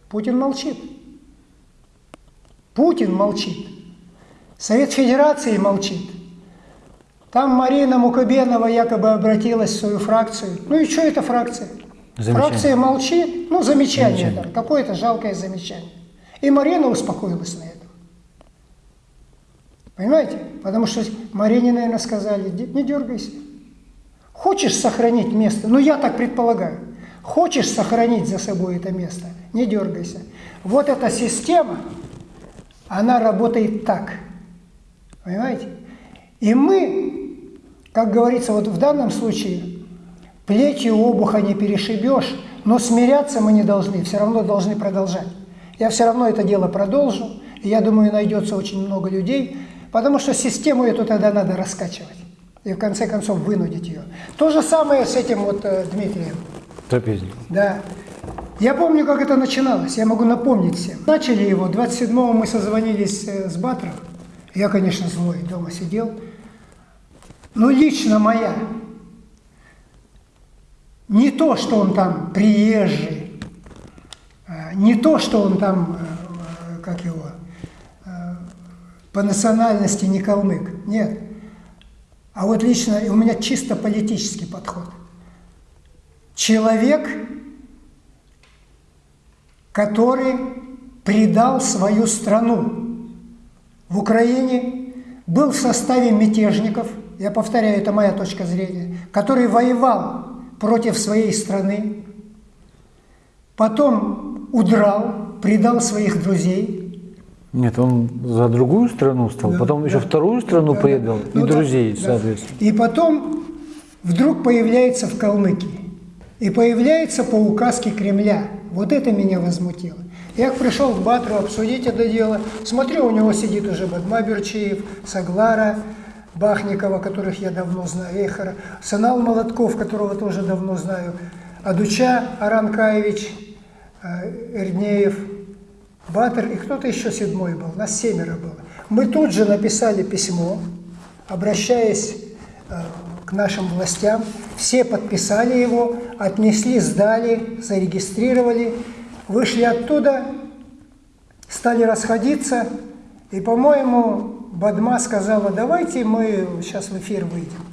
Путин молчит. Путин молчит. Совет Федерации молчит. Там Марина Мукабенова якобы обратилась в свою фракцию. Ну и что это фракция? Замечание. Фракция молчит. Ну, замечание, Замечание. там, какое-то жалкое замечание. И Марина успокоилась на этом. Понимаете? Потому что Марине, наверное, сказали, «Ди- не дергайся. Хочешь сохранить место? Ну, я так предполагаю. Хочешь сохранить за собой это место? Не дергайся. Вот эта система, она работает так. Понимаете? И мы, как говорится, вот в данном случае, плетью обуха не перешибешь, но смиряться мы не должны, все равно должны продолжать. Я все равно это дело продолжу, и я думаю, найдется очень много людей, потому что систему эту тогда надо раскачивать. и в конце концов вынудить ее. То же самое с этим вот э, Дмитрием. Трапезник. Да. Я помню, как это начиналось, я могу напомнить всем. Начали его, 27-го мы созвонились э, с Батром. Я, конечно, злой, дома сидел. Но лично моя, не то, что он там приезжий, э, не то, что он там, э, э, как его, э, по национальности не калмык, нет. А вот лично у меня чисто политический подход. Человек, который предал свою страну в Украине, был в составе мятежников, я повторяю, это моя точка зрения, который воевал против своей страны, потом удрал, предал своих друзей, Нет, он за другую страну стал, Да, потом еще да. вторую страну Да, предал, да. и Ну друзей, да. соответственно. И потом вдруг появляется в Калмыкии. И появляется по указке Кремля. Вот это меня возмутило. Я пришел к Батру обсудить это дело. Смотрю, у него сидит уже Бадма Саглара Бахникова, которых я давно знаю, Эхара, Санал Молотков, которого тоже давно знаю, Адуча Аранкаевич, э, Эрднеев, Батыр и кто-то еще седьмой был, нас семеро было. Мы тут же написали письмо, обращаясь э, к нашим властям, все подписали его, отнесли, сдали, зарегистрировали, вышли оттуда, стали расходиться, и, по-моему, Бадма сказала, давайте мы сейчас в эфир выйдем.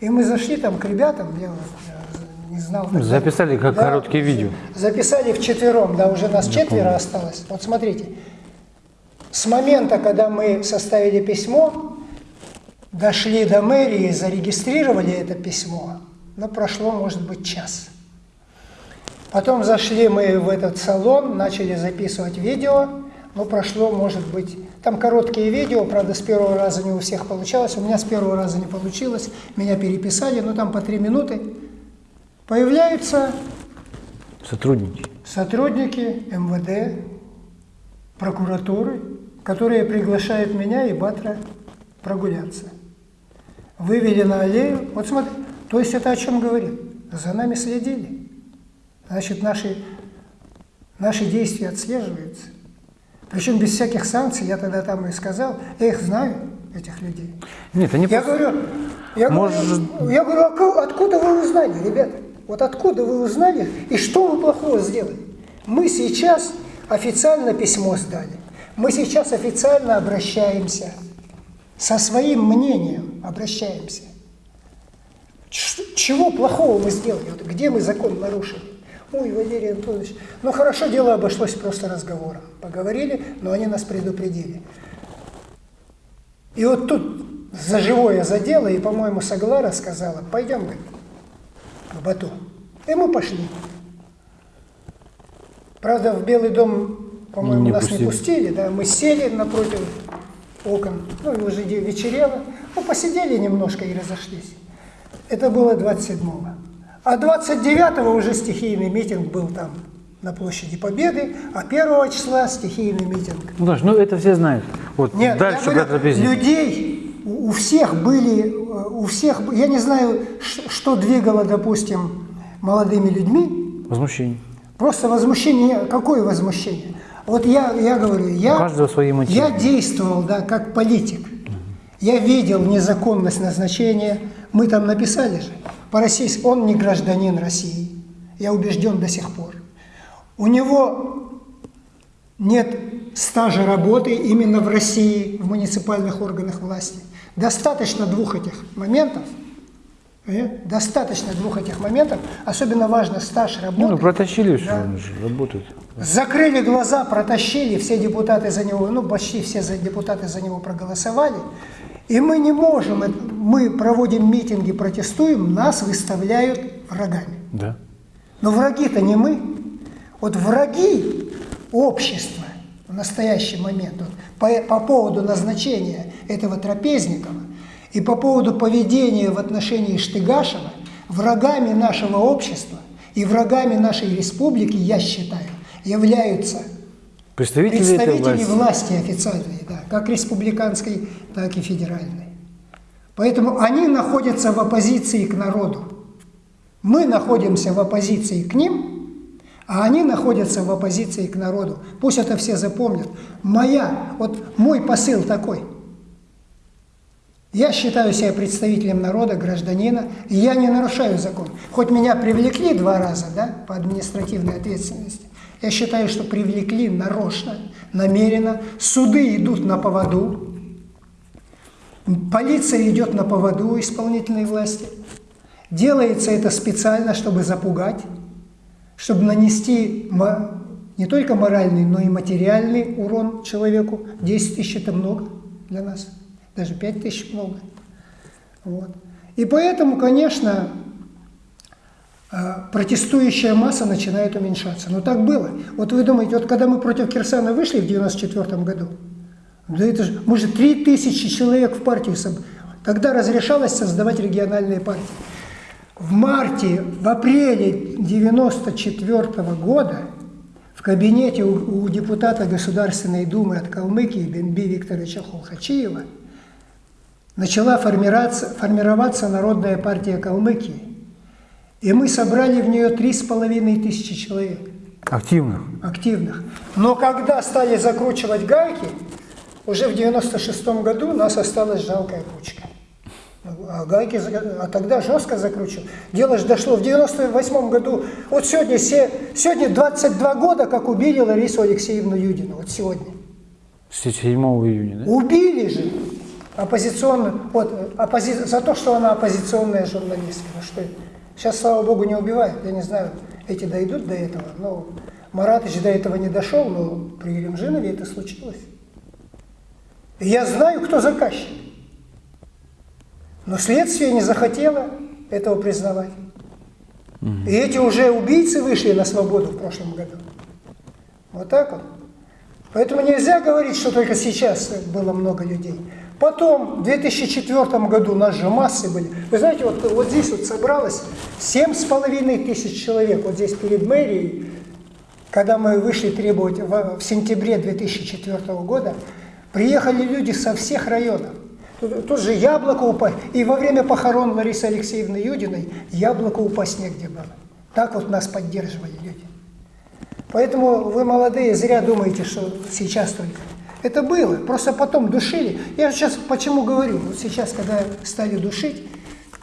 И мы зашли там к ребятам, я не знал. тогда. Записали как короткие видео. Записали вчетвером, да, уже нас четверо осталось. Вот смотрите, с момента, когда мы составили письмо, дошли до мэрии, зарегистрировали это письмо, но прошло, может быть, час. Потом зашли мы в этот салон, начали записывать видео, но прошло, может быть, там короткие видео, правда, с первого раза не у всех получалось, у меня с первого раза не получилось, меня переписали, но там по три минуты. Появляются Сотрудники. сотрудники МВД, прокуратуры, которые приглашают меня и Батра прогуляться. Вывели на аллею. Вот смотри, то есть это о чем говорит? За нами следили. Значит, наши, наши действия отслеживаются. Причем без всяких санкций, я тогда там и сказал, я их знаю, этих людей. Нет, они Я просто- говорю, я, Может- говорю, я говорю, «А откуда вы узнали, ребята? Вот откуда вы узнали и что вы плохого сделали? Мы сейчас официально письмо сдали. Мы сейчас официально обращаемся. Со своим мнением обращаемся. Ч- чего плохого мы сделали? Вот где мы закон нарушили? Ой, Валерий Антонович, ну хорошо, дело обошлось просто разговором. Поговорили, но они нас предупредили. И вот тут за живое задело, и, по-моему, Саглара сказала, пойдем, говорит, к Бату. И мы пошли. Правда, в Белый дом, по-моему, нас пустили. не пустили, да, мы сели напротив окон, ну, и уже вечерело, ну, посидели немножко и разошлись. Это было 27-го. А 29-го уже стихийный митинг был там, на площади Победы, а 1 числа стихийный митинг Ну, Даш, ну это все знают. Вот нет, дальше я говорю, людей, у всех были, э, у всех, я не знаю, что двигало, допустим, молодыми людьми, Возмущение. просто возмущение, какое возмущение? Вот я, я говорю, я, свои я действовал, да, как политик. Я видел незаконность назначения, мы там написали же, по российски, он не гражданин России, я убежден до сих пор. У него нет стажа работы именно в России, в муниципальных органах власти. Достаточно двух этих моментов, э, достаточно двух этих моментов, особенно важно стаж работы. ну, протащили все, Да. они же работают. Закрыли глаза, протащили, все депутаты за него, ну почти все депутаты за него проголосовали. И мы не можем, мы проводим митинги, протестуем, нас выставляют врагами. Да. Но враги-то не мы. Вот враги общества в настоящий момент вот, по, по поводу назначения этого Трапезникова и по поводу поведения в отношении Штыгашева, врагами нашего общества и врагами нашей республики, я считаю, являются Представители, представители власти. власти официальные, да, как республиканской, так и федеральной. Поэтому они находятся в оппозиции к народу. Мы находимся в оппозиции к ним, а они находятся в оппозиции к народу. Пусть это все запомнят. Моя, вот мой посыл такой. Я считаю себя представителем народа, гражданина, и я не нарушаю закон. Хоть меня привлекли два раза да, по административной ответственности, я считаю, что привлекли нарочно, намеренно. Суды идут на поводу, полиция идет на поводу исполнительной власти. Делается это специально, чтобы запугать, чтобы нанести не только моральный, но и материальный урон человеку. 10 тысяч – это много для нас, даже 5 тысяч – много. Вот. И поэтому, конечно, протестующая масса начинает уменьшаться. Но так было. Вот вы думаете, вот когда мы против Кирсана вышли в 94 году, да это же, мы же 3000 человек в партию собрали. Тогда разрешалось создавать региональные партии. В марте, в апреле 94 года в кабинете у, у депутата Государственной Думы от Калмыкии Бенби Викторовича Холхачиева начала формироваться, формироваться Народная партия Калмыкии. И мы собрали в нее три с половиной тысячи человек. Активных? Активных. Но когда стали закручивать гайки, уже в 96 году нас осталась жалкая кучка. А гайки, а тогда жестко закручивал. Дело же дошло в 98 году. Вот сегодня, сегодня 22 года, как убили Ларису Алексеевну Юдину. Вот сегодня. 7 июня, да? Убили же оппозиционную, вот, оппози, за то, что она оппозиционная журналистка. Ну что Сейчас, слава богу, не убивают. Я не знаю, эти дойдут до этого. Но Маратыч до этого не дошел, но при Еремжинове это случилось. И я знаю, кто заказчик. Но следствие не захотело этого признавать. И эти уже убийцы вышли на свободу в прошлом году. Вот так вот. Поэтому нельзя говорить, что только сейчас было много людей. Потом, в 2004 году у нас же массы были. Вы знаете, вот, вот здесь вот собралось 7,5 тысяч человек, вот здесь перед мэрией, когда мы вышли требовать в, в сентябре 2004 года, приехали люди со всех районов. Тут, тут же яблоко упасть. И во время похорон Ларисы Алексеевны Юдиной яблоко упасть негде было. Так вот нас поддерживали люди. Поэтому вы, молодые, зря думаете, что сейчас только. Это было, просто потом душили. Я сейчас почему говорю, вот сейчас, когда стали душить,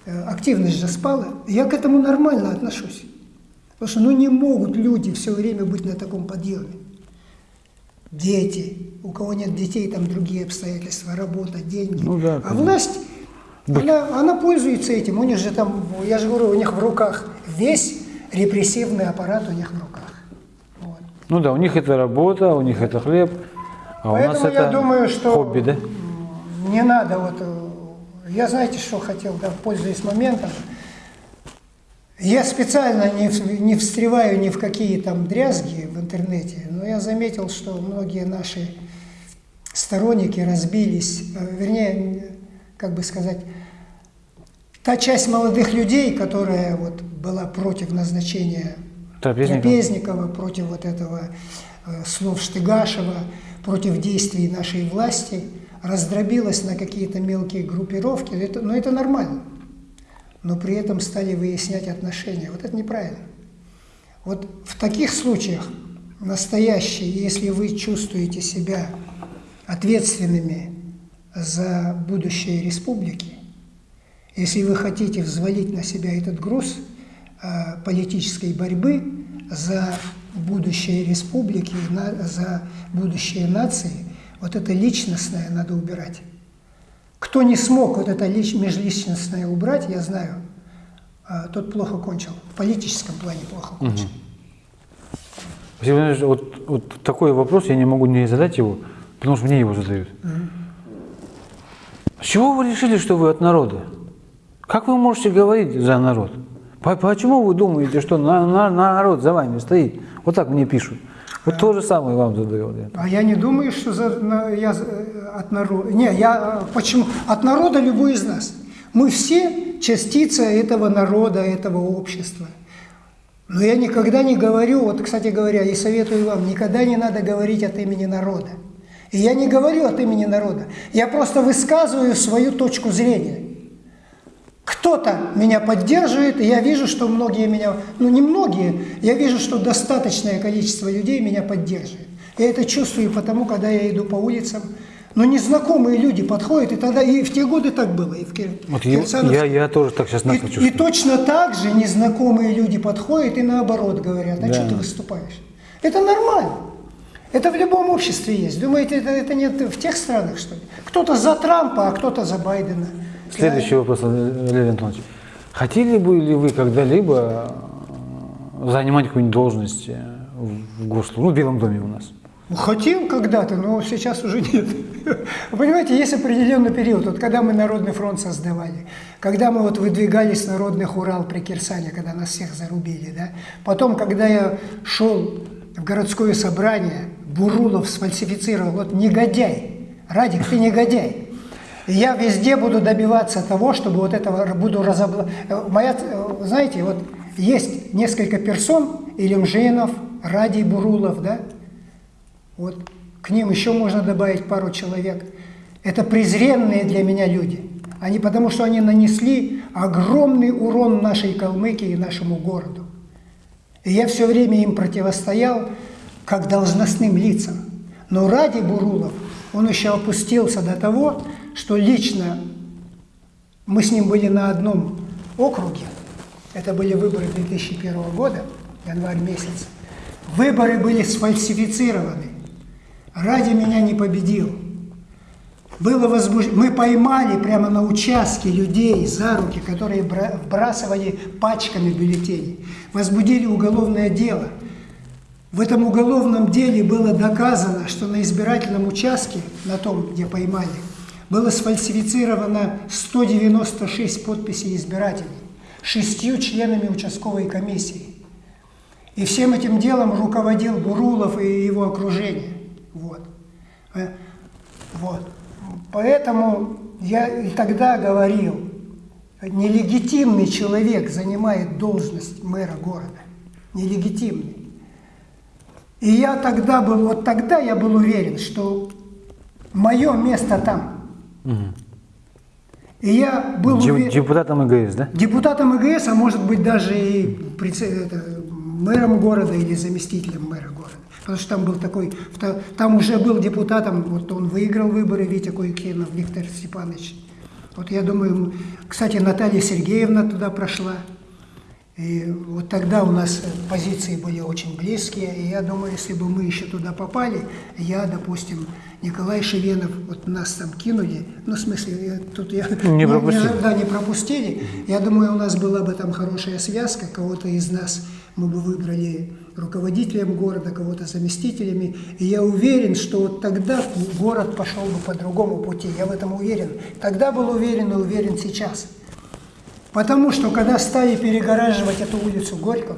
э, активность же спала, я к этому нормально отношусь. Потому что ну не могут люди все время быть на таком подъеме. Дети, у кого нет детей, там другие обстоятельства, работа, деньги. Ну, да, а власть, она, она пользуется этим. У них же там, я же говорю, у них в руках весь репрессивный аппарат у них в руках. Вот. Ну да, у них это работа, у них это хлеб, а Поэтому у нас я это думаю, что хобби, да? не надо вот... э, Я знаете, что хотел, да, пользуясь моментом, я специально не, не встреваю ни в какие там дрязги в интернете, но я заметил, что многие наши сторонники разбились, э, вернее, как бы сказать, та часть молодых людей, которая вот была против назначения Трапезникова, Трапезникова против вот этого э, слов Штыгашева, против действий нашей власти, раздробилась на какие-то мелкие группировки, это, но это нормально но при этом стали выяснять отношения. Вот это неправильно. Вот в таких случаях настоящие, если вы чувствуете себя ответственными за будущее республики, если вы хотите взвалить на себя этот груз э, политической борьбы за будущее республики, за будущее нации, вот это личностное надо убирать. Кто не смог вот это межличностное убрать, я знаю, а, тот плохо кончил. В политическом плане плохо кончил. Угу. Вот, вот такой вопрос я не могу не задать его, потому что мне его задают. Угу. С чего вы решили, что вы от народа? Как вы можете говорить за народ? Почему вы думаете, что на, на, народ за вами стоит? Вот так мне пишут. Вот то же самое вам задаю. А я не думаю, что за, я от народа. Не, я э, почему? От народа любой из нас. Мы все частица этого народа, этого общества. Но я никогда не говорю, вот, кстати говоря, и советую вам, никогда не надо говорить от имени народа. И я не говорю от имени народа. Я просто высказываю свою точку зрения. Кто-то меня поддерживает, и я вижу, что многие меня, ну не многие, я вижу, что достаточное количество людей меня поддерживает. Я это чувствую потому, когда я иду по улицам, но незнакомые люди подходят, и тогда и в те годы так было, и в Кир... Вот я, я, я тоже так сейчас начал и, и точно так же незнакомые люди подходят и наоборот говорят, а да. что ты выступаешь? Это нормально. Это в любом обществе есть. Думаете, это, это нет в тех странах, что ли? Кто-то за Трампа, а кто-то за Байдена. Следующий вопрос, Валерий Антонович. Хотели бы ли вы когда-либо э, занимать какую-нибудь должность э, в Гослу, ну, в Белом доме у нас? Хотел когда-то, но сейчас уже нет. Вы понимаете, есть определенный период. Вот когда мы Народный фронт создавали, когда мы вот выдвигались на Народных Урал при Кирсане, когда нас всех зарубили, да. Потом, когда я шел в городское собрание, Бурулов сфальсифицировал, вот негодяй, Радик, ты негодяй. Я везде буду добиваться того, чтобы вот этого буду разоблачать. Моя, знаете, вот есть несколько персон, Илюмжинов, Радий Бурулов, да, вот к ним еще можно добавить пару человек. Это презренные для меня люди. Они потому что они нанесли огромный урон нашей Калмыкии и нашему городу. И я все время им противостоял как должностным лицам. Но ради Бурулов он еще опустился до того, что лично мы с ним были на одном округе. Это были выборы 2001 года, январь месяц. Выборы были сфальсифицированы ради меня не победил. Было возбуж... Мы поймали прямо на участке людей за руки, которые вбрасывали пачками бюллетеней. Возбудили уголовное дело. В этом уголовном деле было доказано, что на избирательном участке, на том, где поймали, было сфальсифицировано 196 подписей избирателей, шестью членами участковой комиссии. И всем этим делом руководил Бурулов и его окружение. Вот. Э, вот. Поэтому я и тогда говорил, нелегитимный человек занимает должность мэра города. Нелегитимный. И я тогда был, вот тогда я был уверен, что мое место там. Угу. И я был. Депутатом ИГС, да? Депутатом ИГС, а может быть даже и мэром города или заместителем мэра города. Потому что там был такой, там уже был депутатом, вот он выиграл выборы, Витя Куйкинов, Виктор Степанович. Вот я думаю, кстати, Наталья Сергеевна туда прошла. И вот тогда у нас позиции были очень близкие, и я думаю, если бы мы еще туда попали, я, допустим, Николай Шевенов, вот нас там кинули, ну, в смысле, тут я не, пропустили. Не, да, не пропустили, я думаю, у нас была бы там хорошая связка, кого-то из нас мы бы выбрали руководителем города, кого-то заместителями. И я уверен, что вот тогда город пошел бы по другому пути. Я в этом уверен. Тогда был уверен и уверен сейчас. Потому что когда стали перегораживать эту улицу Горького,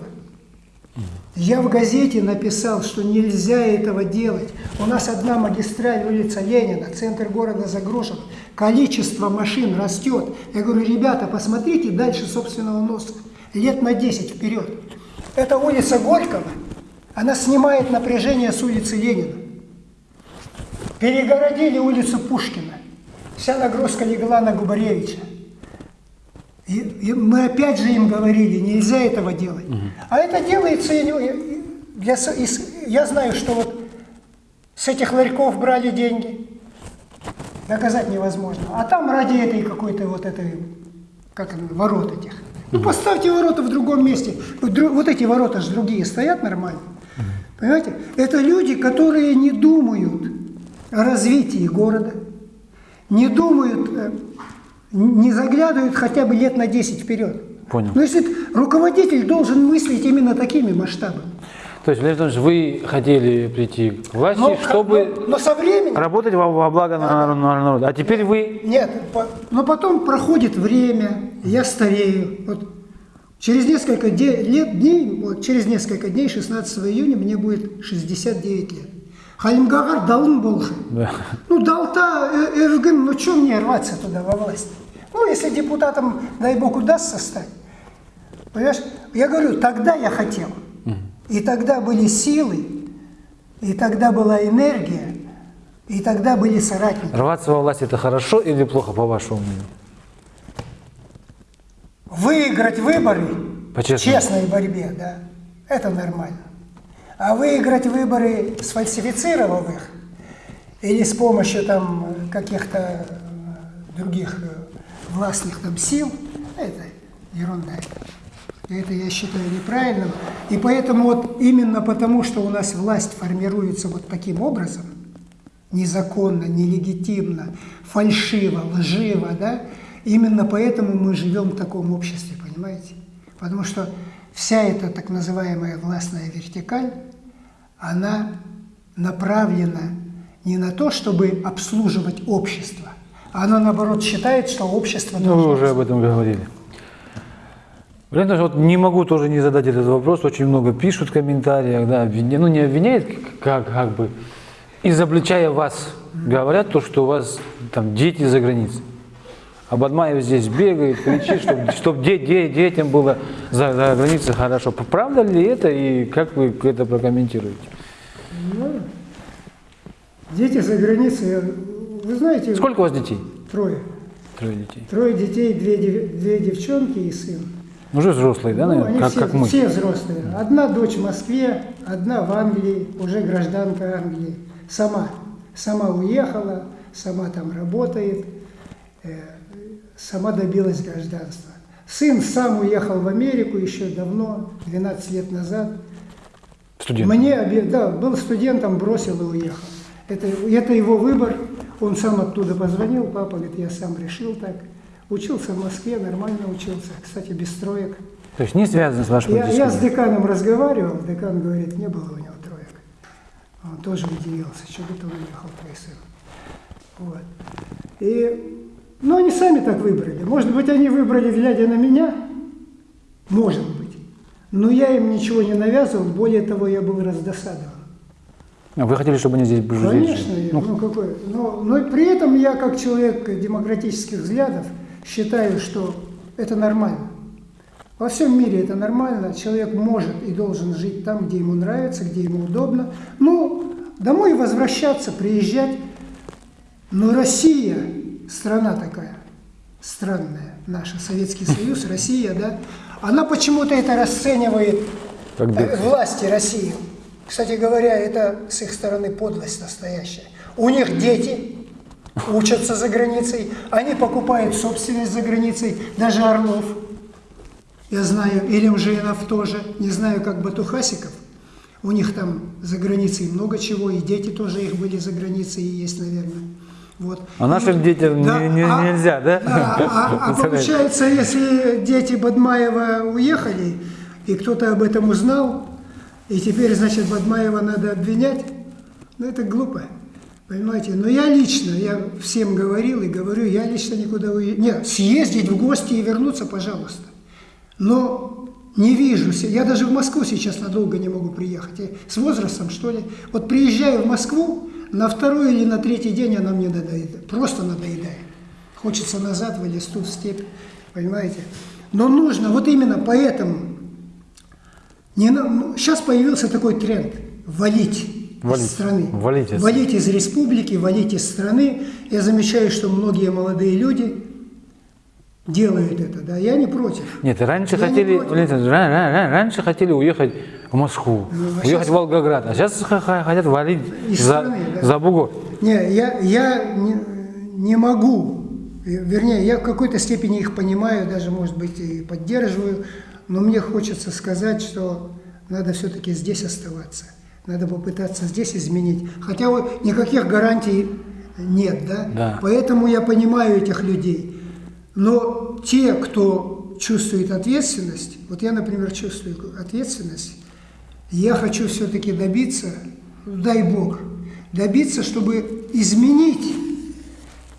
я в газете написал, что нельзя этого делать. У нас одна магистраль, улица Ленина, центр города загружен, количество машин растет. Я говорю, ребята, посмотрите дальше собственного носа, лет на 10 вперед. Это улица Горького, она снимает напряжение с улицы Ленина. Перегородили улицу Пушкина. Вся нагрузка легла на Губаревича. И, и мы опять же им говорили, нельзя этого делать. Угу. А это делается, я, я, я знаю, что вот с этих ларьков брали деньги, доказать невозможно. А там ради этой какой-то вот этой, как ворот этих. Ну поставьте ворота в другом месте. Вот эти ворота же другие стоят нормально. Понимаете? Это люди, которые не думают о развитии города, не думают, э, не заглядывают хотя бы лет на 10 вперед. Понял. Но если руководитель должен мыслить именно такими масштабами. То есть, Валерий Анатольевич, вы хотели прийти к власти, но, чтобы но, но со временем, работать во, во благо да. народа. А теперь вы... Нет, по, но потом проходит время, я старею. Вот через несколько де, лет, дней, вот через несколько дней, 16 июня, мне будет 69 лет. Халимгагар далын болхы. Да. Ну, далта, эргин, ну, что мне рваться туда во власть? Ну, если депутатом, дай бог, удастся стать. Понимаешь? Я говорю, тогда я хотел. И тогда были силы, и тогда была энергия, и тогда были соратники. Рваться во власть – это хорошо или плохо, по вашему мнению? выиграть выборы По честному. честной борьбе, да, это нормально. А выиграть выборы, сфальсифицировав их, или с помощью там каких-то других э, властных там сил, это ерунда. Это я считаю неправильным. И поэтому вот именно потому, что у нас власть формируется вот таким образом, незаконно, нелегитимно, фальшиво, лживо, да, именно поэтому мы живем в таком обществе, понимаете? Потому что вся эта так называемая властная вертикаль, она направлена не на то, чтобы обслуживать общество, она наоборот считает, что общество Ну, вы уже об этом говорили. Валерий Анатольевич, вот не могу тоже не задать этот вопрос. Очень много пишут в комментариях, да, обвиня- ну не обвиняют, как, как бы, изобличая вас, говорят то, что у вас там дети за границей. А Бадмаев здесь бегает, кричит, чтобы детям было за, за границей хорошо. Правда ли это и как вы это прокомментируете? Ну, дети за границей, вы знаете, Сколько у вас детей? трое. Трое детей. Трое детей, две, две девчонки и сын. Уже взрослые, да, Ну, наверное, как, все, как мы. все взрослые. Одна дочь в Москве, одна в Англии, уже гражданка Англии. Сама. Сама уехала, сама там работает, э, сама добилась гражданства. Сын сам уехал в Америку еще давно, 12 лет назад. Студент. Мне, да, был студентом, бросил и уехал. Это, это его выбор. Он сам оттуда позвонил, папа говорит, я сам решил так. Учился в Москве, нормально учился, кстати, без троек. То есть не связано с вашим Я, я с деканом разговаривал, декан говорит, не было у него троек. Он тоже удивился, что это он уехал, твой сын. Вот. И, ну, они сами так выбрали. Может быть, они выбрали, глядя на меня, может быть. Но я им ничего не навязывал, более того, я был раздосадован. Вы хотели, чтобы они здесь жили? Конечно, Ну, ну, какой, но, но при этом я, как человек демократических взглядов, считаю, что это нормально. Во всем мире это нормально. Человек может и должен жить там, где ему нравится, где ему удобно. Ну, домой возвращаться, приезжать. Но Россия, страна такая, странная, наша, Советский Союз, Россия, да, она почему-то это расценивает э, власти России. Кстати говоря, это с их стороны подлость настоящая. У них дети учатся за границей, они покупают собственность за границей, даже Орлов, я знаю, или Ужинов тоже, не знаю, как Батухасиков. У них там за границей много чего, и дети тоже их были за границей, и есть, наверное. Вот. А нашим детям не- не- нельзя, да? Да, а, а получается, если дети Бадмаева уехали, и кто-то об этом узнал, и теперь, значит, Бадмаева надо обвинять, ну это глупо. Понимаете? Но я лично, я всем говорил и говорю, я лично никуда уехать. Нет, съездить в гости и вернуться, пожалуйста. Но не вижу, я даже в Москву сейчас надолго не могу приехать. Я с возрастом, что ли? Вот приезжаю в Москву, на второй или на третий день она мне надоедает. Просто надоедает. Хочется назад в листу, в степь, понимаете? Но нужно, вот именно поэтому, не на- ну, сейчас появился такой тренд – валить, Валить. из страны. Валить из- валить из республики, валить из страны. Я замечаю, что многие молодые люди делают это, да, я не против. Нет, раньше Я не хотели, против. Раньше хотели уехать в Москву, Ну, а уехать щас- в Волгоград, а сейчас хотят валить Из за, страны, да. за бугор. Не, я, я не, не могу, вернее, я в какой-то степени их понимаю, даже, может быть, и поддерживаю, но мне хочется сказать, что надо все-таки здесь оставаться, надо попытаться здесь изменить. Хотя вот никаких гарантий нет, да? Да. Поэтому я понимаю этих людей. Но те, кто чувствует ответственность, вот я, например, чувствую ответственность, я хочу все-таки добиться, дай Бог, добиться, чтобы изменить,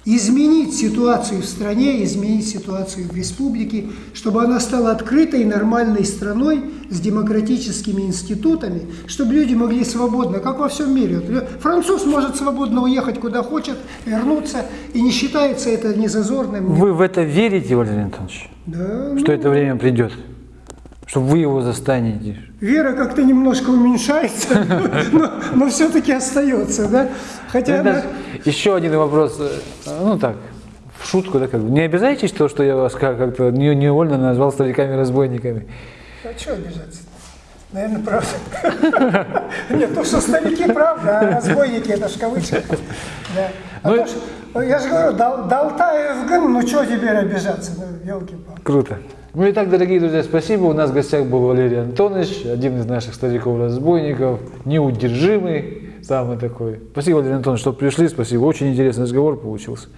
изменить ситуацию в стране, изменить ситуацию в республике, чтобы она стала открытой, нормальной страной с демократическими институтами, чтобы люди могли свободно, как во всем мире. Вот Француз может свободно уехать куда хочет, вернуться, и не считается это незазорным. Вы в это верите, Валерий Антонович, Да, что это время придет? Что вы его застанете? Вера как-то немножко уменьшается, но, все-таки остается, да? Хотя она- Еще один вопрос, э, ну так, в шутку, да, как бы. Не обижайтесь то, что я вас как- как-то не- невольно назвал стариками-разбойниками. А что обижаться? Наверное, правда. Нет, то, что старики, правда, а разбойники, это ж. Да. А Ну, я же говорю, гын, ну что теперь обижаться, елки-палки. Круто. Ну и так, дорогие друзья, спасибо. У нас в гостях был Валерий Антонович, один из наших стариков-разбойников, неудержимый, самый такой. Спасибо, Валерий Антонович, что пришли. Спасибо. Очень интересный разговор получился.